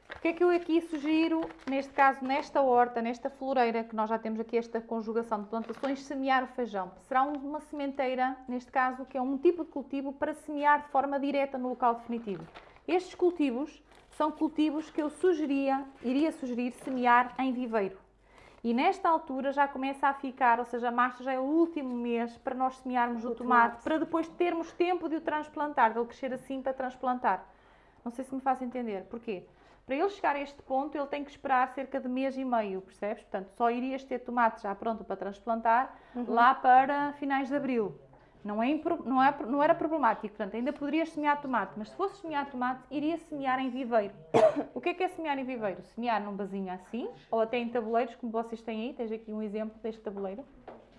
[SPEAKER 2] Porque é que eu aqui sugiro, neste caso, nesta horta, nesta floreira, que nós já temos aqui esta conjugação de plantações, semear o feijão. Será um- uma sementeira, neste caso, que é um tipo de cultivo para semear de forma direta no local definitivo. Estes cultivos são cultivos que eu sugeria, iria sugerir semear em viveiro. E nesta altura já começa a ficar, ou seja, março já é o último mês para nós semearmos o,
[SPEAKER 1] O
[SPEAKER 2] tomate,
[SPEAKER 1] tomate.
[SPEAKER 2] para depois termos tempo de o transplantar, de ele crescer assim para transplantar. Não sei se me faz entender. Porquê? Para ele chegar a este ponto, ele tem que esperar cerca de mês e meio, percebes? Portanto, só irias ter tomate já pronto para transplantar lá para finais de abril. Não, é, não, é, não era problemático, portanto, ainda poderias semear tomate, mas se fosse semear tomate, iria semear em viveiro. o que é que é semear em viveiro? Semear num vasinho assim, ou até em tabuleiros, como vocês têm aí, tens aqui um exemplo deste tabuleiro,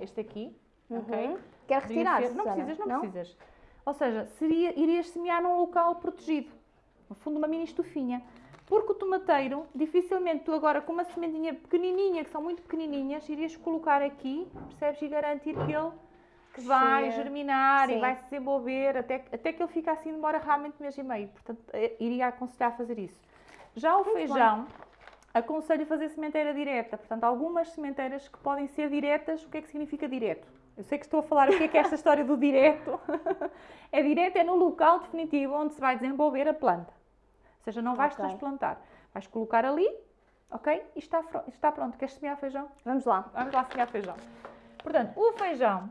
[SPEAKER 2] este aqui,
[SPEAKER 1] Uhum.
[SPEAKER 2] ok?
[SPEAKER 1] Quer retirar,
[SPEAKER 2] Ser- Não precisas, não, precisas. Ou seja, seria, irias semear num local protegido, no fundo uma mini estufinha. Porque o tomateiro, dificilmente tu agora com uma sementinha pequenininha, que são muito pequenininhas, irias colocar aqui, percebes, e garantir que ele vai
[SPEAKER 1] Crescer.
[SPEAKER 2] germinar
[SPEAKER 1] Sim.
[SPEAKER 2] e vai se desenvolver, até, até que ele fica assim, demora realmente um mês e meio. Portanto, eh, iria aconselhar fazer isso. Já o feijão, aconselho a fazer sementeira direta. Portanto, algumas sementeiras que podem ser diretas, o que é que significa direto? Eu sei que estou a falar o que é que é esta história do direto. é direto, é no local definitivo onde se vai desenvolver a planta. Ou seja, não vais
[SPEAKER 1] Ok.
[SPEAKER 2] transplantar. Vais colocar ali, ok? E está, está pronto. Queres semear feijão?
[SPEAKER 1] Vamos lá.
[SPEAKER 2] Vamos lá semear feijão. Portanto, o feijão,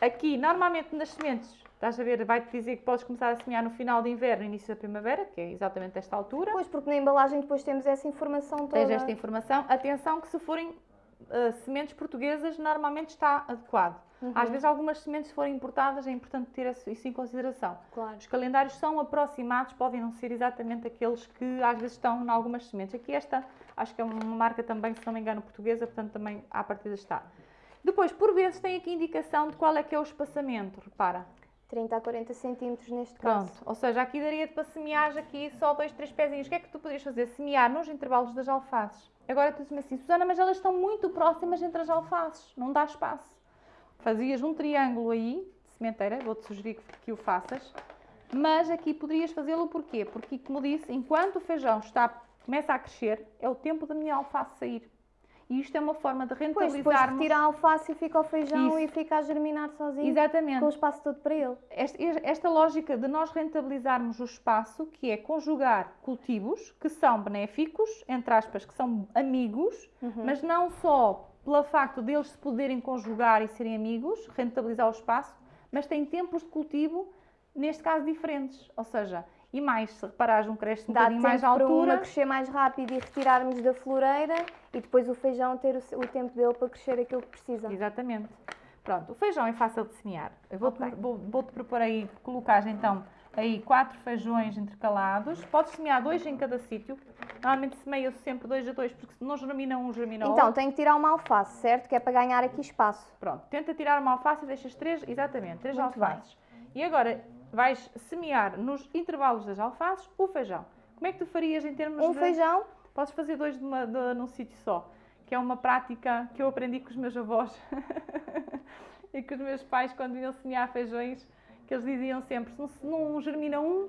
[SPEAKER 2] aqui, normalmente nas sementes, estás a ver, vai-te dizer que podes começar a semear no final de inverno, início da primavera, que é exatamente esta altura.
[SPEAKER 1] Pois, porque na embalagem depois temos essa informação toda.
[SPEAKER 2] Tens esta informação. Atenção que se forem ah, sementes portuguesas, normalmente está adequado.
[SPEAKER 1] Uhum.
[SPEAKER 2] Às vezes algumas sementes se forem importadas, é importante ter isso em consideração.
[SPEAKER 1] Claro.
[SPEAKER 2] Os calendários são aproximados, podem não ser exatamente aqueles que às vezes estão em algumas sementes. Aqui esta, acho que é uma marca também, se não me engano, portuguesa, portanto também à partida está. Depois, por vezes, tem aqui indicação de qual é que é o espaçamento, repara.
[SPEAKER 1] 30 a 40 centímetros neste
[SPEAKER 2] Pronto,
[SPEAKER 1] caso.
[SPEAKER 2] ou seja, aqui daria-te para semear aqui só dois, três pezinhos. O que é que tu poderias fazer? Semear nos intervalos das alfaces. Agora tu dizes-me assim, Susana, mas elas estão muito próximas entre as alfaces, não dá espaço. Fazias um triângulo aí, de sementeira, vou-te sugerir que, que o faças, mas aqui poderias fazê-lo porquê? Porque, como disse, enquanto o feijão está, começa a crescer, é o tempo da minha alface sair. E isto é uma forma de
[SPEAKER 1] Depois, depois
[SPEAKER 2] rentabilizarmos...
[SPEAKER 1] retira a alface e fica o feijão
[SPEAKER 2] Isso.
[SPEAKER 1] e fica a germinar sozinho.
[SPEAKER 2] Exatamente.
[SPEAKER 1] Com o espaço todo para ele.
[SPEAKER 2] Esta, esta lógica de nós rentabilizarmos o espaço, que é conjugar cultivos que são benéficos, entre aspas, que são amigos,
[SPEAKER 1] Uhum.
[SPEAKER 2] mas não só pelo facto deles se poderem conjugar e serem amigos, rentabilizar o espaço, mas têm tempos de cultivo, neste caso, diferentes. Ou seja, e mais, se reparares, um cresce um
[SPEAKER 1] Dá
[SPEAKER 2] bocadinho mais à altura.
[SPEAKER 1] crescer mais rápido e retirarmos da floreira e depois o feijão ter o, o tempo dele para crescer aquilo que precisa.
[SPEAKER 2] Exatamente. Pronto, o feijão é fácil de semear. Eu vou-te
[SPEAKER 1] Ok.
[SPEAKER 2] vou, vou-te propor aí, colocar então aí quatro feijões intercalados. Podes semear dois em cada sítio. Normalmente semeio sempre dois a dois, porque se não germina um, germina
[SPEAKER 1] Então,
[SPEAKER 2] outro.
[SPEAKER 1] tenho que tirar uma alface, certo? Que é para ganhar aqui espaço.
[SPEAKER 2] Pronto, tenta tirar uma alface e deixas três, exatamente, três
[SPEAKER 1] Muito
[SPEAKER 2] alfaces. E agora vais semear nos intervalos das alfaces o feijão. Como é que tu farias em termos
[SPEAKER 1] Um
[SPEAKER 2] de...
[SPEAKER 1] feijão,
[SPEAKER 2] Podes fazer dois de uma, de- num sítio só, que é uma prática que eu aprendi com os meus avós e com os meus pais quando iam semear feijões, que eles diziam sempre, se não, germina um,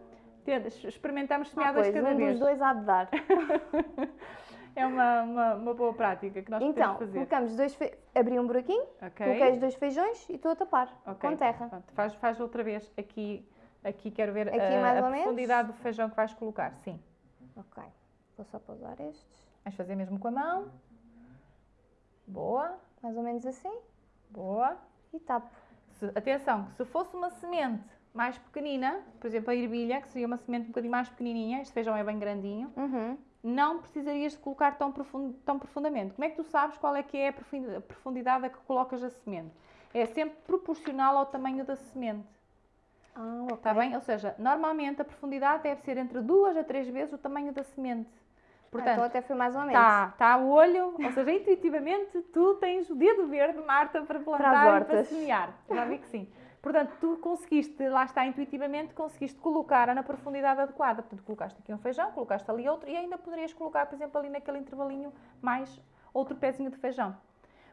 [SPEAKER 2] experimentamos semear
[SPEAKER 1] ah,
[SPEAKER 2] dois
[SPEAKER 1] pois,
[SPEAKER 2] cada
[SPEAKER 1] um
[SPEAKER 2] vez.
[SPEAKER 1] dos dois há de dar.
[SPEAKER 2] É uma, uma, uma boa prática que nós
[SPEAKER 1] Então,
[SPEAKER 2] podemos fazer.
[SPEAKER 1] colocamos dois fe... abri um buraquinho,
[SPEAKER 2] Ok?
[SPEAKER 1] coloquei os dois feijões e estou a tapar
[SPEAKER 2] Ok.
[SPEAKER 1] com terra.
[SPEAKER 2] Pronto, faz, faz outra vez aqui, aqui quero ver
[SPEAKER 1] Aqui
[SPEAKER 2] a, a profundidade do feijão que vais colocar. Sim.
[SPEAKER 1] Ok, vou só pousar estes.
[SPEAKER 2] Vais fazer mesmo com a mão. Boa,
[SPEAKER 1] Mais ou menos assim
[SPEAKER 2] boa.
[SPEAKER 1] e tapo.
[SPEAKER 2] Se- atenção, se fosse uma semente mais pequenina, por exemplo a ervilha, que seria uma semente um bocadinho mais pequenininha, este feijão é bem grandinho,
[SPEAKER 1] Uhum.
[SPEAKER 2] Não precisarias de colocar tão, profun- tão profundamente. Como é que tu sabes qual é que é a profundi- a profundidade a que colocas a semente? É sempre proporcional ao tamanho da semente,
[SPEAKER 1] Ah, ok.
[SPEAKER 2] está bem? Ou seja, normalmente a profundidade deve ser entre duas a três vezes o tamanho da semente.
[SPEAKER 1] Ah, então
[SPEAKER 2] Portanto,
[SPEAKER 1] até foi mais ou menos.
[SPEAKER 2] Está, está a olho, ou seja, intuitivamente tu tens o dedo verde, Marta, para plantar e para semear. Já vi que sim. Portanto, tu conseguiste, lá está, intuitivamente, conseguiste colocar na profundidade adequada. Portanto, colocaste aqui um feijão, colocaste ali outro e ainda poderias colocar, por exemplo, ali naquele intervalinho mais outro pezinho de feijão.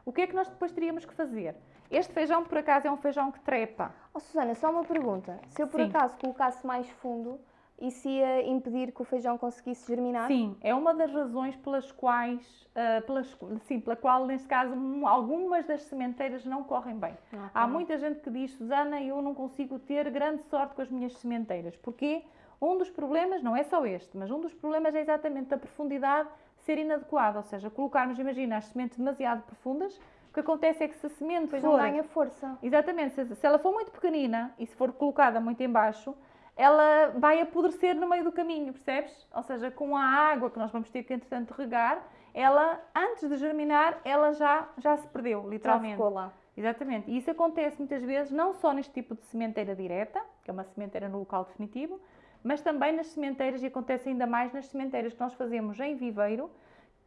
[SPEAKER 2] O que é que nós depois teríamos que fazer? Este feijão, por acaso, é um feijão que trepa.
[SPEAKER 1] Oh, Susana, só uma pergunta. Se eu por
[SPEAKER 2] Sim.
[SPEAKER 1] acaso colocasse mais fundo, isso ia impedir que o feijão conseguisse germinar?
[SPEAKER 2] Sim, é uma das razões pelas quais, ah, pelas, sim, pela qual, neste caso, um- algumas das sementeiras não correm bem.
[SPEAKER 1] Ok.
[SPEAKER 2] Há muita gente que diz, Susana, eu não consigo ter grande sorte com as minhas sementeiras. Porque um dos problemas, não é só este, mas um dos problemas é exatamente a profundidade ser inadequada. Ou seja, colocarmos, imagina, as sementes demasiado profundas, o que acontece é que se a semente
[SPEAKER 1] Depois
[SPEAKER 2] for...
[SPEAKER 1] não ganha força.
[SPEAKER 2] Exatamente, se, se ela for muito pequenina e se for colocada muito em baixo, ela vai apodrecer no meio do caminho, percebes? Ou seja, com a água que nós vamos ter que, entretanto, regar, ela, antes de germinar, ela já, já se perdeu,
[SPEAKER 1] Já
[SPEAKER 2] literalmente.
[SPEAKER 1] ficou lá.
[SPEAKER 2] Exatamente. E isso acontece muitas vezes não só neste tipo de sementeira direta, que é uma sementeira no local definitivo, mas também nas sementeiras, e acontece ainda mais nas sementeiras que nós fazemos em viveiro,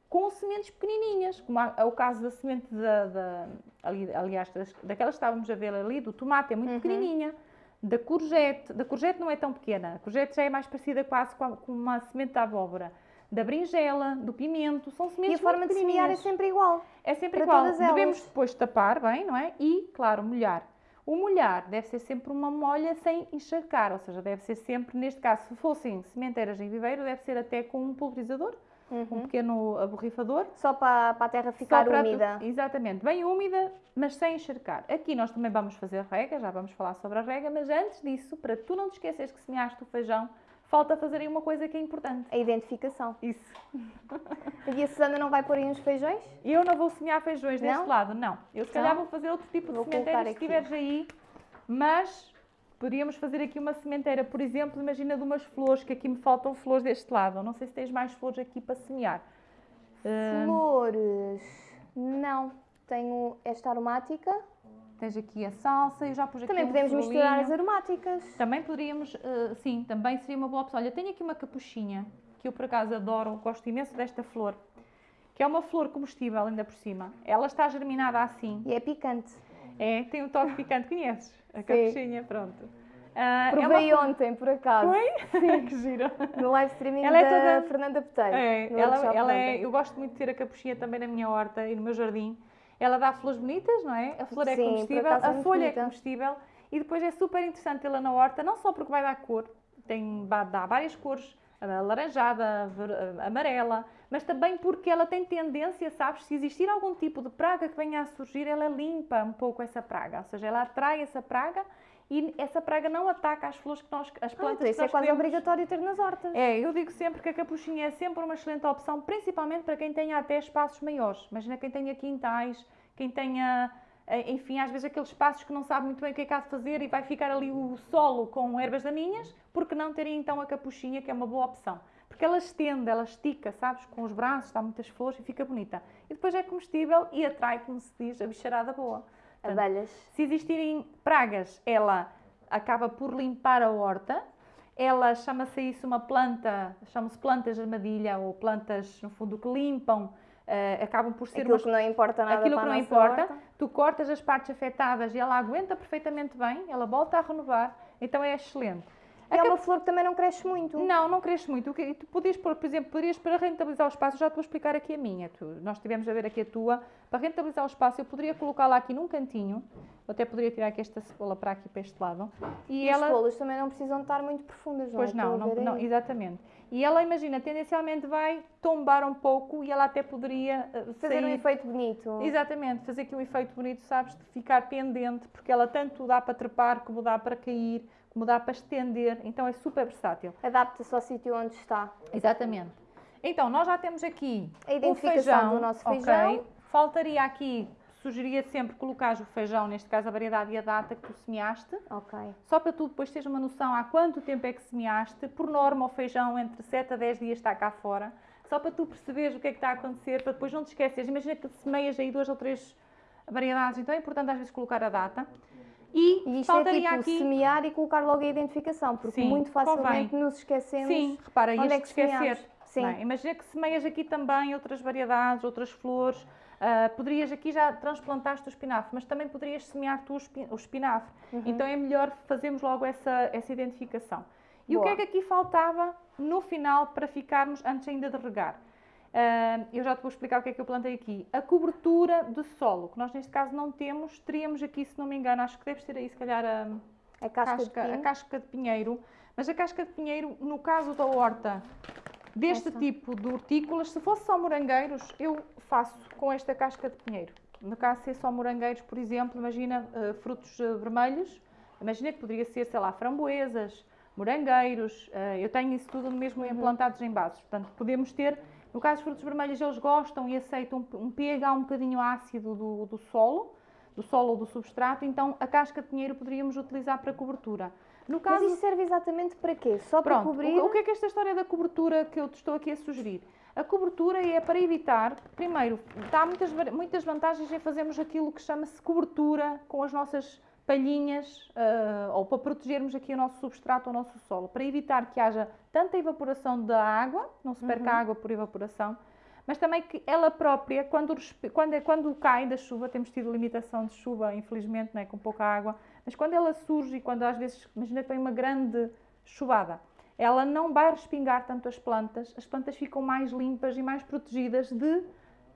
[SPEAKER 2] com sementes pequenininhas, como é o caso da semente da, da ali, aliás, das, daquelas que estávamos a ver ali, do tomate, é muito
[SPEAKER 1] Uhum.
[SPEAKER 2] pequenininha, da courgette, da courgette não é tão pequena, a courgette já é mais parecida quase com, a- com uma semente da abóbora, da berinjela, do pimento, são
[SPEAKER 1] E a
[SPEAKER 2] sementes
[SPEAKER 1] forma de semear é sempre igual.
[SPEAKER 2] É sempre igual. Devemos depois tapar bem, não é? E, claro, molhar. O molhar deve ser sempre uma molha sem encharcar, ou seja, deve ser sempre, neste caso, se fossem sementeiras em viveiro, deve ser até com um pulverizador, um pequeno aborrifador.
[SPEAKER 1] Só para, para a terra ficar úmida.
[SPEAKER 2] Exatamente, bem úmida, mas sem encharcar. Aqui nós também vamos fazer rega, já vamos falar sobre a rega, mas antes disso, para tu não te esqueceres que semeaste o feijão, falta fazer aí uma coisa que é importante.
[SPEAKER 1] A identificação.
[SPEAKER 2] Isso.
[SPEAKER 1] E a Susana não vai pôr aí uns feijões?
[SPEAKER 2] Eu não vou semear feijões deste
[SPEAKER 1] Não?
[SPEAKER 2] lado, não. Eu se calhar vou fazer outro tipo de sementeira
[SPEAKER 1] colocar
[SPEAKER 2] se tiveres aí, mas poderíamos fazer aqui uma sementeira, por exemplo, imagina de umas flores, que aqui me faltam flores deste lado. Não sei se tens mais flores aqui para semear. Ah,
[SPEAKER 1] Flores. Não. Tenho esta aromática.
[SPEAKER 2] tens aqui a salsa, eu já pus aqui
[SPEAKER 1] Também
[SPEAKER 2] um
[SPEAKER 1] podemos misturar as aromáticas.
[SPEAKER 2] Também poderíamos, eh, sim, também seria uma boa opção. Olha, tenho aqui uma capuchinha, que eu por acaso adoro, gosto imenso desta flor, que é uma flor comestível ainda por cima. Ela está germinada assim.
[SPEAKER 1] E é picante.
[SPEAKER 2] É, tem um toque picante, conheces? A capuchinha, pronto. É uma
[SPEAKER 1] Provei ontem, por acaso.
[SPEAKER 2] Foi? que gira.
[SPEAKER 1] No live streaming
[SPEAKER 2] Ela é
[SPEAKER 1] da
[SPEAKER 2] toda-
[SPEAKER 1] Fernanda Peteiro.
[SPEAKER 2] É, ela, ela é, eu gosto muito de ter a capuchinha também na minha horta e no meu jardim. Ela dá flores bonitas, não é? A flor é
[SPEAKER 1] Sim,
[SPEAKER 2] comestível,
[SPEAKER 1] é
[SPEAKER 2] a
[SPEAKER 1] muito
[SPEAKER 2] folha é
[SPEAKER 1] bonita.
[SPEAKER 2] comestível e depois é super interessante tê-la na horta, não só porque vai dar cor, tem, dar várias cores, alaranjada, ver- amarela, mas também porque ela tem tendência, sabes, se existir algum tipo de praga que venha a surgir, ela limpa um pouco essa praga, ou seja, ela atrai essa praga e essa praga não ataca as flores que nós, as
[SPEAKER 1] Ah,
[SPEAKER 2] plantas
[SPEAKER 1] então isso é quase
[SPEAKER 2] queremos.
[SPEAKER 1] obrigatório ter nas hortas.
[SPEAKER 2] É, eu digo sempre que a capuchinha é sempre uma excelente opção, principalmente para quem tenha até espaços maiores. Imagina quem tenha quintais, quem tenha, eh, enfim, às vezes aqueles espaços que não sabe muito bem o que é que há de fazer e vai ficar ali o solo com ervas daninhas, porque não teria então a capuchinha, que é uma boa opção. Porque ela estende, ela estica, sabes, com os braços, dá muitas flores e fica bonita. E depois é comestível e atrai, como se diz, a bicharada boa. Portanto,
[SPEAKER 1] Abelhas.
[SPEAKER 2] se existirem pragas, ela acaba por limpar a horta. Ela chama-se isso uma planta, chama-se plantas de armadilha ou plantas, no fundo, que limpam, eh, acabam por ser
[SPEAKER 1] Aquilo
[SPEAKER 2] umas
[SPEAKER 1] que não importa nada
[SPEAKER 2] aquilo que não importa,
[SPEAKER 1] horta.
[SPEAKER 2] Tu cortas as partes afetadas e ela aguenta perfeitamente bem, ela volta a renovar, então é excelente.
[SPEAKER 1] E é uma flor que também não cresce muito.
[SPEAKER 2] não, não cresce muito. Que tu podias pôr, por exemplo, poderias para rentabilizar o espaço, já te vou explicar aqui a minha. Tu, nós tivemos a ver aqui a tua. Para rentabilizar o espaço, eu poderia colocá-la aqui num cantinho. Eu até poderia tirar aqui esta cebola para aqui, para este lado. E,
[SPEAKER 1] E as
[SPEAKER 2] ela.
[SPEAKER 1] folhas também não precisam estar muito profundas, não
[SPEAKER 2] Pois
[SPEAKER 1] é? Estou
[SPEAKER 2] não, não, não, exatamente. E ela, imagina, tendencialmente vai tombar um pouco e ela até poderia eh,
[SPEAKER 1] Fazer um
[SPEAKER 2] sair-
[SPEAKER 1] efeito bonito.
[SPEAKER 2] Exatamente, fazer aqui um efeito bonito, sabes, de ficar pendente, porque ela tanto dá para trepar, como dá para cair, como dá para estender, então é super versátil.
[SPEAKER 1] Adapta-se ao sítio onde está.
[SPEAKER 2] Exatamente. Então, nós já temos aqui
[SPEAKER 1] A
[SPEAKER 2] o
[SPEAKER 1] identificação
[SPEAKER 2] feijão,
[SPEAKER 1] do nosso feijão.
[SPEAKER 2] Faltaria aqui, sugeria sempre colocar o feijão, neste caso a variedade e a data que tu semeaste,
[SPEAKER 1] Ok.
[SPEAKER 2] só para tu depois teres uma noção há quanto tempo é que semeaste. Por norma, o feijão entre 7 a 10 dias está cá fora, só para tu perceberes o que é que está a acontecer, para depois não te esqueces. Imagina que semeias aí duas ou três variedades, então é importante às vezes colocar a data. E,
[SPEAKER 1] E isto é
[SPEAKER 2] faltaria
[SPEAKER 1] tipo
[SPEAKER 2] aqui.
[SPEAKER 1] semear e colocar logo a identificação, porque
[SPEAKER 2] Sim,
[SPEAKER 1] muito facilmente
[SPEAKER 2] convém.
[SPEAKER 1] nos esquecemos.
[SPEAKER 2] Sim, repara,
[SPEAKER 1] onde
[SPEAKER 2] ias
[SPEAKER 1] é que
[SPEAKER 2] esquecer.
[SPEAKER 1] semeamos. Sim.
[SPEAKER 2] não é? Imagina que semeias aqui também outras variedades, outras flores. Ah, poderias aqui já transplantaste o espinafre, mas também poderias semear tu o espi- o espinafre.
[SPEAKER 1] Uhum.
[SPEAKER 2] Então é melhor fazermos logo essa, essa identificação. E o que
[SPEAKER 1] Boa.
[SPEAKER 2] é que aqui faltava no final para ficarmos antes ainda de regar? Eu já te vou explicar o que é que eu plantei aqui. A cobertura de solo, que nós neste caso não temos, teríamos aqui, se não me engano, acho que deves ter aí se calhar a,
[SPEAKER 1] A casca,
[SPEAKER 2] casca,
[SPEAKER 1] de
[SPEAKER 2] a casca de pinheiro, mas a casca de pinheiro, no caso da horta, deste
[SPEAKER 1] Essa.
[SPEAKER 2] tipo de hortícolas, se fosse só morangueiros, eu faço com esta casca de pinheiro. No caso, se é só morangueiros, por exemplo, imagina eh, frutos eh, vermelhos, imagina que poderia ser, sei lá, framboesas, morangueiros, eh, eu tenho isso tudo mesmo
[SPEAKER 1] Uhum.
[SPEAKER 2] implantados em vasos, portanto, podemos ter, no caso dos frutos vermelhos, eles gostam e aceitam um, pH um bocadinho ácido do, do solo, do solo ou do substrato, então a casca de pinheiro poderíamos utilizar para cobertura. No
[SPEAKER 1] Mas
[SPEAKER 2] caso,
[SPEAKER 1] isso serve exatamente para quê? Só para
[SPEAKER 2] pronto,
[SPEAKER 1] cobrir?
[SPEAKER 2] o, o que é que esta história da cobertura que eu te estou aqui a sugerir? A cobertura é para evitar, primeiro, dá muitas, muitas vantagens em fazermos aquilo que chama-se cobertura com as nossas palhinhas uh, ou para protegermos aqui o nosso substrato, o nosso solo, para evitar que haja tanta evaporação da água, não se perca uhum. água por evaporação, mas também que ela própria, quando, quando, quando cai da chuva, temos tido limitação de chuva, infelizmente, né, com pouca água, mas quando ela surge e quando às vezes, imagina vem uma grande chuvada, ela não vai respingar tanto as plantas, as plantas ficam mais limpas e mais protegidas de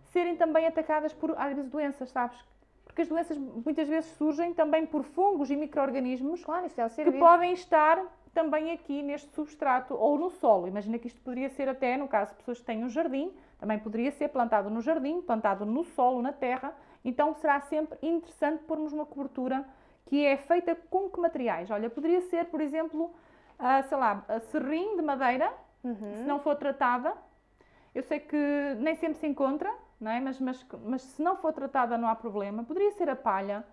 [SPEAKER 2] serem também atacadas por, às vezes, doenças, sabes? Porque as doenças muitas vezes surgem também por fungos e micro-organismos
[SPEAKER 1] claro, é
[SPEAKER 2] que podem estar também aqui neste substrato ou no solo. Imagina que isto poderia ser até, no caso de pessoas que têm um jardim, também poderia ser plantado no jardim, plantado no solo, na terra. Então será sempre interessante pormos uma cobertura que é feita com que materiais? Olha, poderia ser, por exemplo, uh, sei lá, a serrim de madeira, uhum. se não for tratada. Eu sei que nem sempre se encontra, não é? mas, mas, mas se não for tratada não há problema. Poderia ser a palha.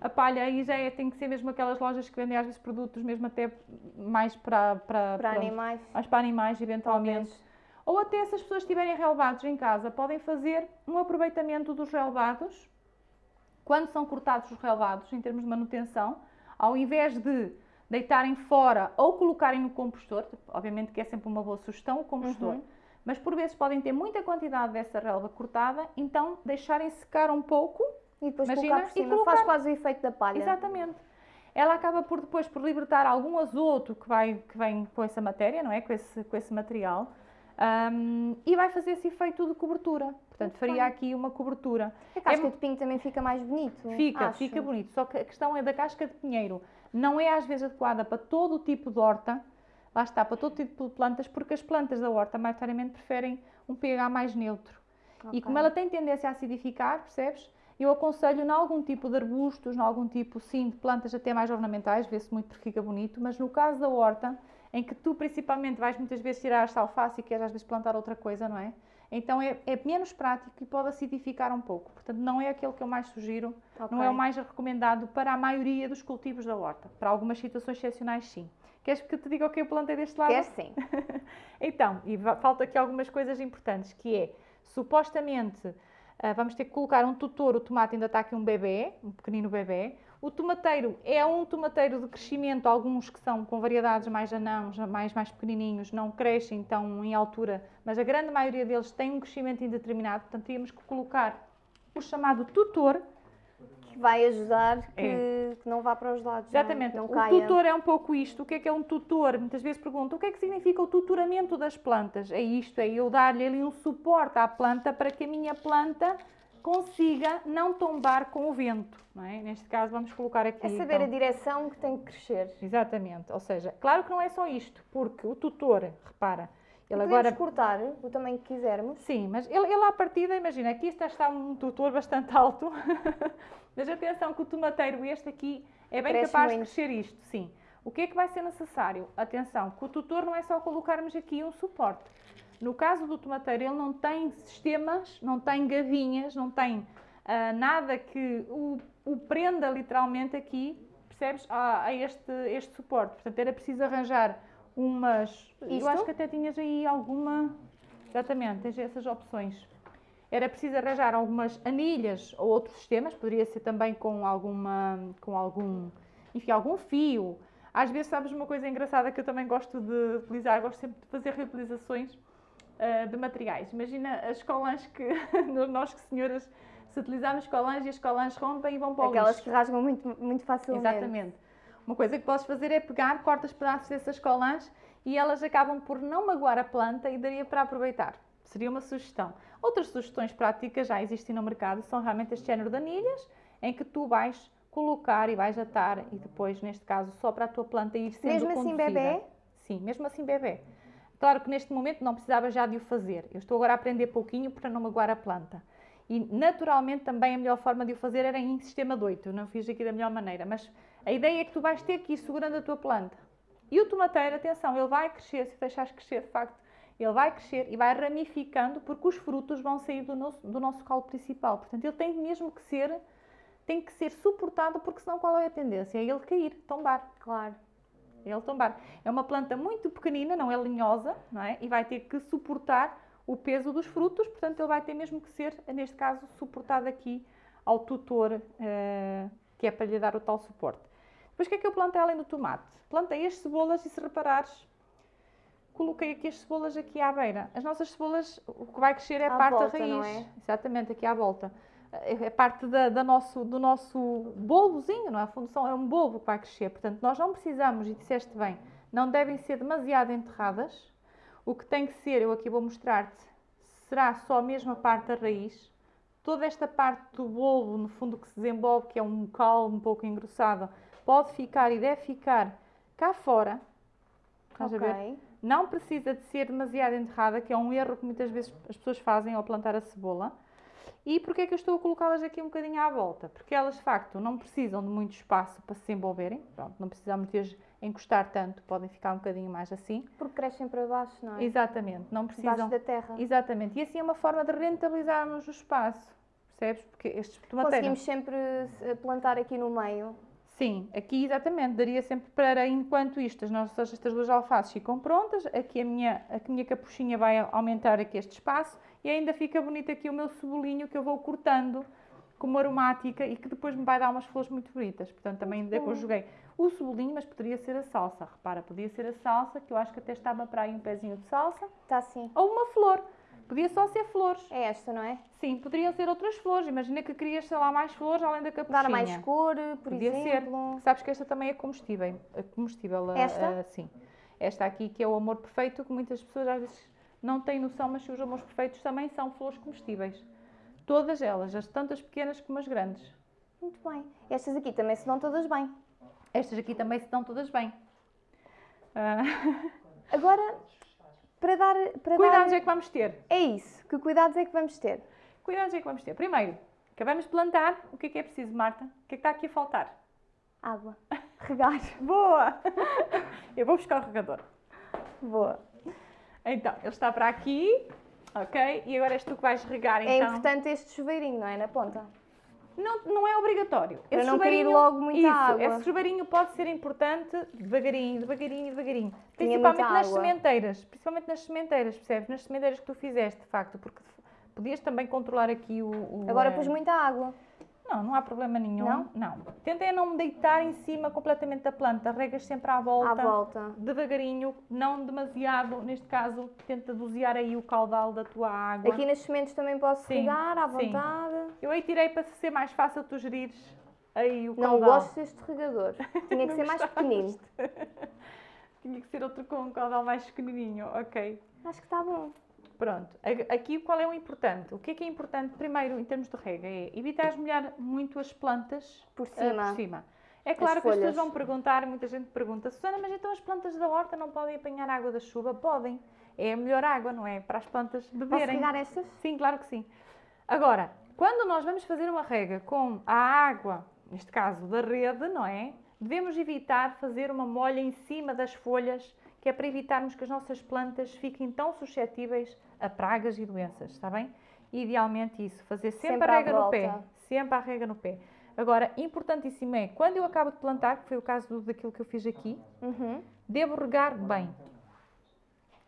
[SPEAKER 2] A palha aí já é, tem que ser mesmo aquelas lojas que vendem às vezes produtos mesmo até mais para,
[SPEAKER 1] para, para animais.
[SPEAKER 2] Mais para animais, eventualmente. Talvez. Ou até se as pessoas tiverem relevados em casa, podem fazer um aproveitamento dos relevados, quando são cortados os relevados, em termos de manutenção, ao invés de deitarem fora ou colocarem no compostor, obviamente que é sempre uma boa sugestão o compostor, uhum. Mas por vezes podem ter muita quantidade dessa relva cortada, então deixarem secar um pouco
[SPEAKER 1] e depois imagina, colocar por cima, colocar... faz quase o efeito da palha.
[SPEAKER 2] Exatamente. Ela acaba por depois por libertar algum azoto que, vai, que vem com essa matéria, não é? Com esse, com esse material. Um, e vai fazer esse efeito de cobertura. Portanto, Muito faria bem. aqui uma cobertura.
[SPEAKER 1] A casca é, de pinho também fica mais bonito.
[SPEAKER 2] Fica,
[SPEAKER 1] acho.
[SPEAKER 2] fica bonito. Só que a questão é da casca de pinheiro não é às vezes adequada para todo o tipo de horta, lá está, para todo tipo de plantas, porque as plantas da horta maioritariamente preferem um pH mais neutro. Okay. E como ela tem tendência a acidificar, percebes? Eu aconselho em algum tipo de arbustos, em algum tipo, sim, de plantas até mais ornamentais, vê-se muito porque fica bonito, mas no caso da horta, em que tu principalmente vais muitas vezes tirar esta alface e queres às vezes plantar outra coisa, não é? Então é, é, menos prático e pode acidificar um pouco. Portanto, não é aquele que eu mais sugiro, okay. não é o mais recomendado para a maioria dos cultivos da horta. Para algumas situações excepcionais, sim. Queres que te diga o que eu plantei deste lado?
[SPEAKER 1] Quer sim.
[SPEAKER 2] então, e falta aqui algumas coisas importantes, que é, supostamente, uh, vamos ter que colocar um tutor, o tomate ainda está aqui um bebê, um pequenino bebê, o tomateiro é um tomateiro de crescimento, alguns que são com variedades mais anãos, mais, mais pequenininhos, não crescem tão em altura, mas a grande maioria deles tem um crescimento indeterminado, portanto tínhamos que colocar o chamado tutor.
[SPEAKER 1] Que vai ajudar que, é. que não vá para os lados.
[SPEAKER 2] Exatamente.
[SPEAKER 1] Não,
[SPEAKER 2] não o tutor é um pouco isto. O que é que é um tutor? Muitas vezes perguntam o que é que significa o tutoramento das plantas? É isto, é eu dar-lhe ali um suporte à planta para que a minha planta consiga não tombar com o vento. Não é? Neste caso, vamos colocar aqui.
[SPEAKER 1] É saber então, a direção que tem que crescer.
[SPEAKER 2] Exatamente. Ou seja, claro que não é só isto, porque o tutor, repara,
[SPEAKER 1] ele agora cortar o tamanho que quisermos.
[SPEAKER 2] Sim, mas ele, ele à partida, imagina, aqui está, está um tutor bastante alto, mas atenção que o tomateiro este aqui é bem Cresce capaz muito. de crescer isto, sim. O que é que vai ser necessário? Atenção, que o tutor não é só colocarmos aqui um suporte. No caso do tomateiro, ele não tem sistemas, não tem gavinhas, não tem uh, nada que o, o, prenda literalmente aqui, percebes, a, a, este, este suporte. Portanto, era preciso arranjar umas... Isto? Eu acho que até tinhas aí alguma... Exatamente, tens essas opções. Era preciso arranjar algumas anilhas ou outros sistemas, poderia ser também com alguma, com algum, enfim, algum fio. Às vezes, sabes uma coisa engraçada que eu também gosto de utilizar, gosto sempre de fazer reutilizações uh, de materiais. Imagina as colãs que nós que senhoras, se utilizarmos colãs e as colãs rompem e vão para o
[SPEAKER 1] Aquelas
[SPEAKER 2] lixo.
[SPEAKER 1] que rasgam muito, muito facilmente.
[SPEAKER 2] Exatamente. Uma coisa que podes fazer é pegar, cortas pedaços dessas colãs e elas acabam por não magoar a planta e daria para aproveitar. Seria uma sugestão. Outras sugestões práticas já existem no mercado, são realmente este género de anilhas, em que tu vais colocar e vais atar e depois, neste caso, só para a tua planta ir sendo
[SPEAKER 1] Mesmo
[SPEAKER 2] conduzida.
[SPEAKER 1] assim bebê?
[SPEAKER 2] Sim, mesmo assim bebê. Claro que neste momento não precisava já de o fazer. Eu estou agora a aprender pouquinho para não magoar a planta. E naturalmente também a melhor forma de o fazer era em sistema de 8. Eu não fiz aqui da melhor maneira, mas a ideia é que tu vais ter que ir segurando a tua planta. E o tomateiro, atenção, ele vai crescer, se deixares crescer de facto, ele vai crescer e vai ramificando porque os frutos vão sair do nosso, do nosso calo principal. Portanto, ele tem mesmo que ser, tem que ser suportado porque senão qual é a tendência? É ele cair, tombar.
[SPEAKER 1] Claro
[SPEAKER 2] ele tombar. É uma planta muito pequenina, não é linhosa, não é? E vai ter que suportar o peso dos frutos, portanto ele vai ter mesmo que ser, neste caso, suportado aqui ao tutor, uh, que é para lhe dar o tal suporte. Depois o que é que eu plantei além do tomate? Plantei as cebolas e se reparares, coloquei aqui as cebolas aqui à beira. As nossas cebolas, o que vai crescer é a
[SPEAKER 1] à
[SPEAKER 2] parte
[SPEAKER 1] volta,
[SPEAKER 2] da raiz.
[SPEAKER 1] É?
[SPEAKER 2] Exatamente, aqui à volta. É, é parte da, da nosso, do nosso bulbozinho, não é? A função é um bulbo que vai crescer. Portanto, nós não precisamos, e disseste bem, não devem ser demasiado enterradas. O que tem que ser, eu aqui vou mostrar-te, será só a mesma parte da raiz. Toda esta parte do bulbo, no fundo, que se desenvolve, que é um caule um pouco engrossado, pode ficar e deve ficar cá fora. Estás a ver? Não precisa de ser demasiado enterrada, que é um erro que muitas vezes as pessoas fazem ao plantar a cebola. E porquê é que eu estou a colocá-las aqui um bocadinho à volta? Porque elas, de facto, não precisam de muito espaço para se desenvolverem. Pronto, não precisamos de as encostar tanto, podem ficar um bocadinho mais assim.
[SPEAKER 1] Porque crescem para baixo, não é?
[SPEAKER 2] Exatamente, não precisam...
[SPEAKER 1] da terra.
[SPEAKER 2] Exatamente, e assim é uma forma de rentabilizarmos o espaço, percebes? Porque estes tomateiros...
[SPEAKER 1] Conseguimos sempre plantar aqui no meio.
[SPEAKER 2] Sim, aqui exatamente, daria sempre para, enquanto isto, as nossas estas duas alfaces ficam prontas, aqui a minha, a minha capuchinha vai aumentar aqui este espaço e ainda fica bonito aqui o meu cebolinho que eu vou cortando como aromática e que depois me vai dar umas flores muito bonitas. Portanto, também ainda conjuguei o cebolinho, mas poderia ser a salsa. Repara, podia ser a salsa, que eu acho que até estava para aí um pezinho de salsa,
[SPEAKER 1] Está assim.
[SPEAKER 2] ou uma flor. Podia só ser flores.
[SPEAKER 1] É esta, não é?
[SPEAKER 2] Sim, poderiam ser outras flores. Imagina que querias, sei lá, mais flores além da capuchinha.
[SPEAKER 1] Dar mais cor, por
[SPEAKER 2] Podia
[SPEAKER 1] exemplo.
[SPEAKER 2] ser. Sabes que esta também é comestível. É comestível a-
[SPEAKER 1] Esta?
[SPEAKER 2] a- sim. Esta aqui que é o amor perfeito, que muitas pessoas às vezes não têm noção, mas os amores perfeitos também são flores comestíveis. Todas elas, as tanto as pequenas como as grandes.
[SPEAKER 1] Muito bem. Estas aqui também se dão todas bem.
[SPEAKER 2] Estas aqui também se dão todas bem. Ah,
[SPEAKER 1] Agora, para dar. Para
[SPEAKER 2] cuidados
[SPEAKER 1] dar...
[SPEAKER 2] é que vamos ter.
[SPEAKER 1] É isso. Que cuidados é que vamos ter?
[SPEAKER 2] Cuidados é que vamos ter. Primeiro, acabamos de plantar. O que é que é preciso, Marta? O que é que está aqui a faltar?
[SPEAKER 1] Água. Regar.
[SPEAKER 2] Boa! Eu vou buscar o regador.
[SPEAKER 1] Boa.
[SPEAKER 2] Então, ele está para aqui, ok? E agora és tu que vais regar, então.
[SPEAKER 1] É importante este chuveirinho, não é? Na ponta.
[SPEAKER 2] Não, não é obrigatório.
[SPEAKER 1] Para
[SPEAKER 2] Esse
[SPEAKER 1] não cair
[SPEAKER 2] chuveirinho-
[SPEAKER 1] logo muita
[SPEAKER 2] isso,
[SPEAKER 1] água.
[SPEAKER 2] Esse chuveirinho pode ser importante devagarinho, devagarinho, devagarinho.
[SPEAKER 1] Tinha
[SPEAKER 2] Principalmente nas
[SPEAKER 1] água.
[SPEAKER 2] sementeiras. Principalmente nas sementeiras, percebes? Nas sementeiras que tu fizeste, de facto. Porque podias também controlar aqui o... o,
[SPEAKER 1] Agora
[SPEAKER 2] eh,
[SPEAKER 1] pus muita água.
[SPEAKER 2] Não, não há problema nenhum.
[SPEAKER 1] Não?
[SPEAKER 2] Não. Tentem não me deitar em cima completamente da planta. Regas sempre à volta.
[SPEAKER 1] À volta.
[SPEAKER 2] Devagarinho, não demasiado. Neste caso, tenta dosear aí o caudal da tua água.
[SPEAKER 1] Aqui nas sementes também posso
[SPEAKER 2] Sim,
[SPEAKER 1] regar à
[SPEAKER 2] sim.
[SPEAKER 1] vontade.
[SPEAKER 2] Eu aí tirei para ser mais fácil tu gerires aí o
[SPEAKER 1] Não
[SPEAKER 2] caudal.
[SPEAKER 1] gosto deste regador. Tinha que
[SPEAKER 2] Não
[SPEAKER 1] ser mais pequenino.
[SPEAKER 2] Tinha que ser outro com um caudal mais pequenininho, ok.
[SPEAKER 1] Acho que está bom.
[SPEAKER 2] Pronto, aqui qual é o importante? O que é que é importante primeiro em termos de rega? É evitar molhar muito as plantas
[SPEAKER 1] Por
[SPEAKER 2] ah,
[SPEAKER 1] cima.
[SPEAKER 2] por cima. É claro que as pessoas vão perguntar, muita gente pergunta, Susana, mas então as plantas da horta não podem apanhar água da chuva? Podem. É a melhor água, não é? Para as plantas
[SPEAKER 1] Posso
[SPEAKER 2] beberem.
[SPEAKER 1] regar estas?
[SPEAKER 2] Sim, claro que sim. Agora, quando nós vamos fazer uma rega com a água, neste caso da rede, não é? Devemos evitar fazer uma molha em cima das folhas, que é para evitarmos que as nossas plantas fiquem tão suscetíveis a pragas e doenças, está bem? Idealmente isso, fazer sempre,
[SPEAKER 1] Sempre
[SPEAKER 2] a rega no pé. Sempre a rega no pé. Agora, importantíssimo é, quando eu acabo de plantar, que foi o caso do- daquilo que eu fiz aqui,
[SPEAKER 1] Uhum.
[SPEAKER 2] Devo regar bem.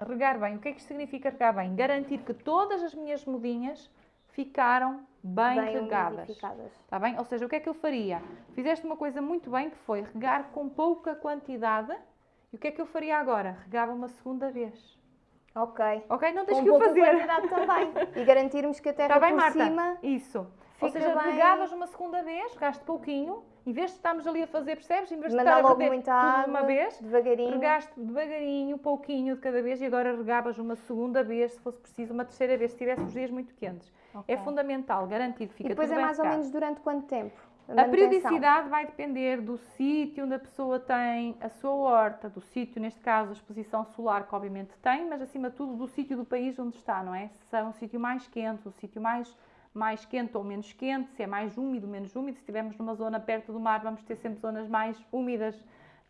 [SPEAKER 2] Regar bem. O que é que isto significa regar bem? Garantir que todas as minhas mudinhas ficaram bem,
[SPEAKER 1] Bem
[SPEAKER 2] regadas. Está bem? Ou seja, o que é que eu faria? Fizeste uma coisa muito bem que foi regar com pouca quantidade. E o que é que eu faria agora? Regava uma segunda vez.
[SPEAKER 1] Ok.
[SPEAKER 2] Ok? Não tens
[SPEAKER 1] Com
[SPEAKER 2] que o
[SPEAKER 1] pouca
[SPEAKER 2] fazer.
[SPEAKER 1] quantidade também. E garantirmos que a terra
[SPEAKER 2] Está bem,
[SPEAKER 1] por
[SPEAKER 2] Marta?
[SPEAKER 1] cima...
[SPEAKER 2] Isso. Ou
[SPEAKER 1] fica
[SPEAKER 2] seja,
[SPEAKER 1] bem-
[SPEAKER 2] regavas uma segunda vez, regaste pouquinho, em vez de estarmos ali a fazer, percebes? Em vez de
[SPEAKER 1] Mandar
[SPEAKER 2] estar a
[SPEAKER 1] logo
[SPEAKER 2] perder
[SPEAKER 1] muita
[SPEAKER 2] tudo de
[SPEAKER 1] água,
[SPEAKER 2] uma vez,
[SPEAKER 1] devagarinho.
[SPEAKER 2] Regaste devagarinho, pouquinho de cada vez e agora regavas uma segunda vez, se fosse preciso, uma terceira vez, se tivesse os dias muito quentes. É fundamental, garantido, fica
[SPEAKER 1] E depois
[SPEAKER 2] tudo
[SPEAKER 1] é
[SPEAKER 2] bem
[SPEAKER 1] mais ou
[SPEAKER 2] regado.
[SPEAKER 1] menos durante quanto tempo?
[SPEAKER 2] A periodicidade vai depender do sítio onde a pessoa tem a sua horta, do sítio, neste caso, a exposição solar, que obviamente tem, mas acima de tudo do sítio do país onde está, não é? Se é um sítio mais quente, um sítio mais, mais quente ou menos quente, se é mais úmido, menos úmido. Se estivermos numa zona perto do mar, vamos ter sempre zonas mais úmidas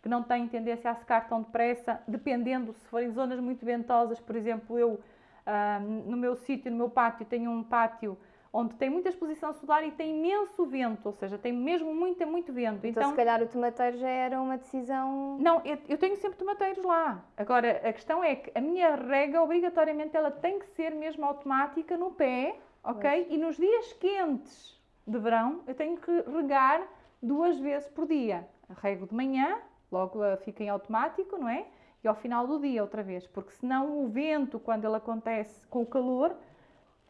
[SPEAKER 2] que não têm tendência a secar tão depressa, dependendo se forem zonas muito ventosas. Por exemplo, eu ah, no meu sítio, no meu pátio, tenho um pátio onde tem muita exposição solar e tem imenso vento, ou seja, tem mesmo muito, muito vento.
[SPEAKER 1] Então,
[SPEAKER 2] Então,
[SPEAKER 1] se calhar o tomateiro já era uma decisão.
[SPEAKER 2] não, eu, eu tenho sempre tomateiros lá. Agora, a questão é que a minha rega, obrigatoriamente, ela tem que ser mesmo automática no pé, ok? E nos dias quentes de verão, eu tenho que regar duas vezes por dia. Rego de manhã, logo fica em automático, não é? E ao final do dia outra vez, porque senão o vento, quando ele acontece com o calor,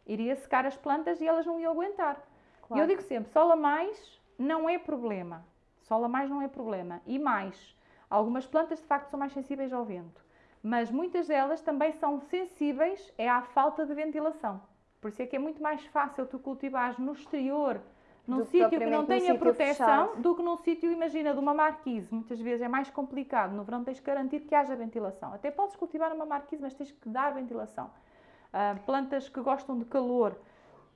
[SPEAKER 2] iria secar as plantas e elas não iam aguentar. E
[SPEAKER 1] Claro.
[SPEAKER 2] eu digo sempre, sol a mais não é problema. Sol a mais não é problema. E mais, algumas plantas de facto são mais sensíveis ao vento. Mas muitas delas também são sensíveis é à falta de ventilação. Por isso é que é muito mais fácil tu cultivares no exterior, num sítio que não tenha proteção,
[SPEAKER 1] fechado.
[SPEAKER 2] do que num sítio, imagina, de uma marquise. Muitas vezes é mais complicado. No verão tens que garantir que haja ventilação. Até podes cultivar uma marquise, mas tens que dar ventilação. Ah, plantas que gostam de calor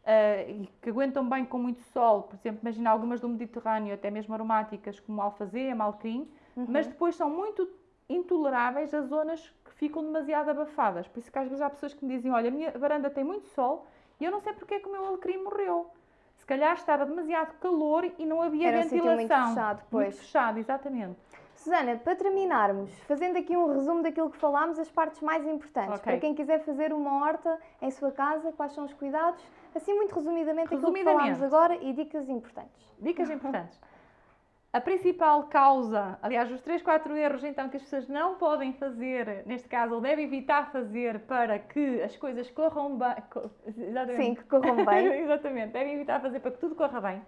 [SPEAKER 2] ah, e que aguentam bem com muito sol, por exemplo, imagina algumas do Mediterrâneo, até mesmo aromáticas, como alfazema, alecrim,
[SPEAKER 1] Uhum.
[SPEAKER 2] mas depois são muito intoleráveis a zonas que ficam demasiado abafadas. Por isso que às vezes há pessoas que me dizem, olha, a minha varanda tem muito sol e eu não sei porque é que o meu alecrim morreu. Se calhar estava demasiado calor e não havia
[SPEAKER 1] Era um sítio muito
[SPEAKER 2] ventilação.
[SPEAKER 1] fechado,
[SPEAKER 2] Muito
[SPEAKER 1] pois.
[SPEAKER 2] fechado, exatamente.
[SPEAKER 1] Susana, para terminarmos, fazendo aqui um resumo daquilo que falámos, as partes mais importantes.
[SPEAKER 2] Ok.
[SPEAKER 1] Para quem quiser fazer uma horta em sua casa, quais são os cuidados? Assim, muito resumidamente, aquilo que
[SPEAKER 2] Resumidamente.
[SPEAKER 1] falámos agora e dicas importantes.
[SPEAKER 2] Dicas importantes. A principal causa, aliás, os 3, 4 erros então que as pessoas não podem fazer, neste caso, ou devem evitar fazer para que as coisas corram bem. co- Exatamente.
[SPEAKER 1] Sim, que corram bem.
[SPEAKER 2] Exatamente, devem evitar fazer para que tudo corra bem.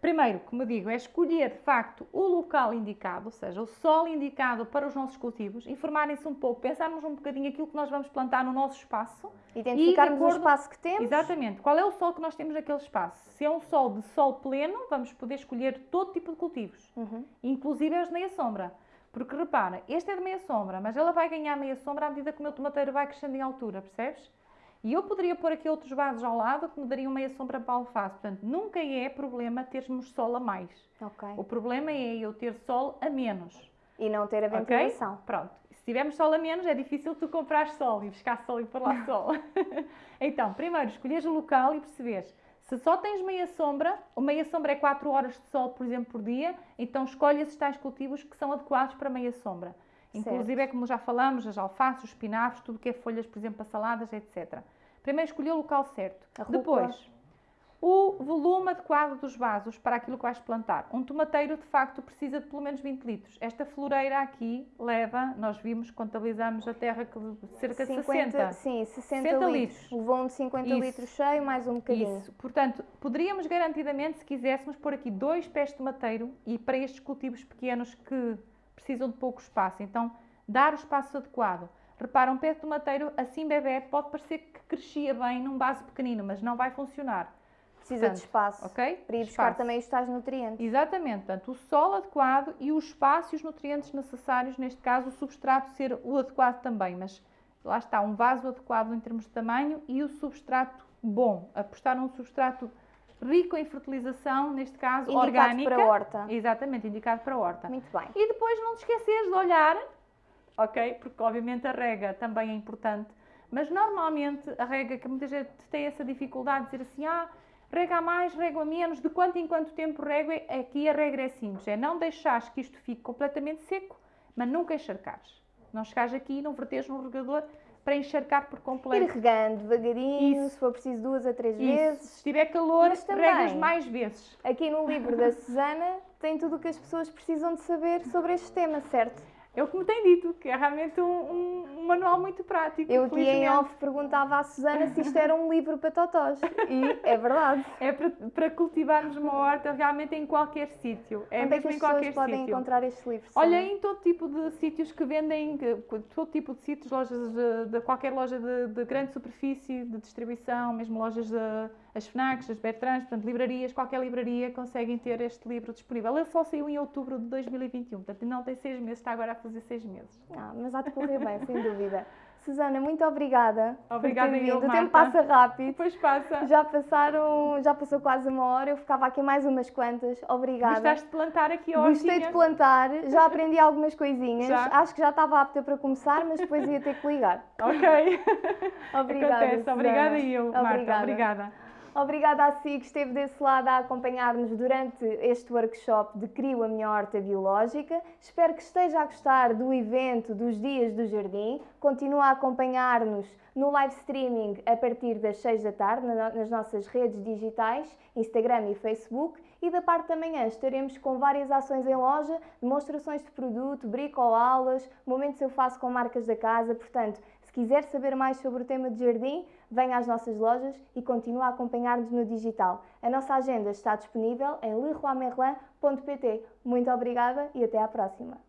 [SPEAKER 2] Primeiro, como digo, é escolher de facto o local indicado, ou seja, o sol indicado para os nossos cultivos, informarem-se um pouco, pensarmos um bocadinho aquilo que nós vamos plantar no nosso espaço
[SPEAKER 1] Identificarmos o
[SPEAKER 2] acordo-
[SPEAKER 1] espaço que temos.
[SPEAKER 2] Exatamente. Qual é o sol que nós temos naquele espaço? Se é um sol de sol pleno, vamos poder escolher todo tipo de cultivos,
[SPEAKER 1] Uhum.
[SPEAKER 2] inclusive as de meia sombra. Porque repara, este é de meia sombra, mas ela vai ganhar meia sombra à medida que o meu tomateiro vai crescendo em altura, percebes? E eu poderia pôr aqui outros vasos ao lado que me dariam meia sombra para a alface. Portanto, nunca é problema termos sol a mais.
[SPEAKER 1] Ok.
[SPEAKER 2] O problema é eu ter sol a menos.
[SPEAKER 1] E não ter a ventilação.
[SPEAKER 2] Pronto. Se tivermos sol a menos, é difícil tu comprar sol e buscar sol e pôr lá sol. então, primeiro, escolheres o local e perceberes. Se só tens meia sombra, ou meia sombra é 4 horas de sol, por exemplo, por dia, então escolhe esses tais cultivos que são adequados para meia sombra. Inclusive, é como já falamos, as alfaces, os espinafres, tudo que é folhas, por exemplo, para saladas, etc. Primeiro, escolher o local certo. Depois, o volume adequado dos vasos para aquilo que vais plantar. Um tomateiro, de facto, precisa de pelo menos 20 litros. Esta floreira aqui leva, nós vimos, contabilizamos a terra que cerca de 60.
[SPEAKER 1] Sim, 60,
[SPEAKER 2] 60
[SPEAKER 1] litros.
[SPEAKER 2] litros.
[SPEAKER 1] Levou um de 50
[SPEAKER 2] Isso.
[SPEAKER 1] litros cheio, mais um bocadinho.
[SPEAKER 2] Isso. Portanto, poderíamos garantidamente, se quiséssemos, pôr aqui dois pés de tomateiro e para estes cultivos pequenos que precisam de pouco espaço. Então, dar o espaço adequado. Repara, um pé de tomateiro assim bebê pode parecer que crescia bem num vaso pequenino, mas não vai funcionar.
[SPEAKER 1] Precisa
[SPEAKER 2] Portanto,
[SPEAKER 1] de espaço.
[SPEAKER 2] ok?
[SPEAKER 1] Para ir buscar
[SPEAKER 2] Espaço.
[SPEAKER 1] também os tais nutrientes.
[SPEAKER 2] Exatamente, portanto, o sol adequado e o espaço e os nutrientes necessários, neste caso, o substrato ser o adequado também, mas lá está, um vaso adequado em termos de tamanho e o substrato bom, apostar num substrato rico em fertilização, neste caso
[SPEAKER 1] Indicado
[SPEAKER 2] orgânica.
[SPEAKER 1] para a horta.
[SPEAKER 2] Exatamente, indicado para a horta.
[SPEAKER 1] Muito bem.
[SPEAKER 2] E depois não te esqueceres de olhar, ok? Porque obviamente a rega também é importante, mas normalmente a rega, que muita gente tem essa dificuldade de dizer assim, ah, rega a mais, rega a menos, de quanto em quanto tempo rego, é- aqui a regra é simples, é não deixares que isto fique completamente seco, mas nunca encharcares. Não chegares aqui e não verteres no regador para encharcar por
[SPEAKER 1] Ir
[SPEAKER 2] completo.
[SPEAKER 1] regando devagarinho,
[SPEAKER 2] Isso.
[SPEAKER 1] se for preciso duas a três
[SPEAKER 2] Isso.
[SPEAKER 1] vezes.
[SPEAKER 2] Se estiver calor,
[SPEAKER 1] Mas também-
[SPEAKER 2] regas mais vezes.
[SPEAKER 1] Aqui no livro da Susana tem tudo o que as pessoas precisam de saber sobre este tema, certo?
[SPEAKER 2] É o que me tem dito, que é realmente um, um- manual muito prático.
[SPEAKER 1] Eu aqui em off perguntava à Susana se isto era um livro para totós. E é verdade.
[SPEAKER 2] É para, para cultivarmos uma horta realmente em qualquer sítio. É
[SPEAKER 1] Onde é que
[SPEAKER 2] mesmo
[SPEAKER 1] as
[SPEAKER 2] em
[SPEAKER 1] pessoas podem
[SPEAKER 2] sítio.
[SPEAKER 1] encontrar este livro?
[SPEAKER 2] Olha, em todo tipo de sítios que vendem, todo tipo de sítios, lojas de, de qualquer loja de, de grande superfície, de distribuição, mesmo lojas de as FNACs, as Bertrands, portanto, livrarias, qualquer livraria conseguem ter este livro disponível. Ele só saiu em outubro de 2021, portanto, não tem seis meses, está agora a fazer seis meses.
[SPEAKER 1] Ah, mas há de correr bem, sem dúvida. Susana, muito obrigada.
[SPEAKER 2] Obrigada
[SPEAKER 1] por ter
[SPEAKER 2] eu,
[SPEAKER 1] vindo. O tempo passa rápido.
[SPEAKER 2] Depois passa.
[SPEAKER 1] Já passaram, já passou quase uma hora, eu ficava aqui mais umas quantas. Obrigada.
[SPEAKER 2] Gostaste de plantar aqui a
[SPEAKER 1] Gostei de plantar, já aprendi algumas coisinhas.
[SPEAKER 2] Já?
[SPEAKER 1] Acho que já estava apta para começar, mas depois ia ter que ligar.
[SPEAKER 2] Ok.
[SPEAKER 1] Obrigada.
[SPEAKER 2] Acontece.
[SPEAKER 1] Susana.
[SPEAKER 2] Obrigada e eu, Marta.
[SPEAKER 1] Obrigada.
[SPEAKER 2] Obrigada.
[SPEAKER 1] Obrigada a si que esteve desse lado a acompanhar-nos durante este workshop de Crio a Minha Horta Biológica. Espero que esteja a gostar do evento dos Dias do Jardim. Continua a acompanhar-nos no live streaming a partir das 6 da tarde nas nossas redes digitais, Instagram e Facebook. E da parte da manhã estaremos com várias ações em loja, demonstrações de produto, bricolaulas, momentos eu faço com marcas da casa. Portanto, se quiser saber mais sobre o tema de jardim, venha às nossas lojas e continue a acompanhar-nos no digital. A nossa agenda está disponível em leroymerlin.pt. Muito obrigada e até à próxima!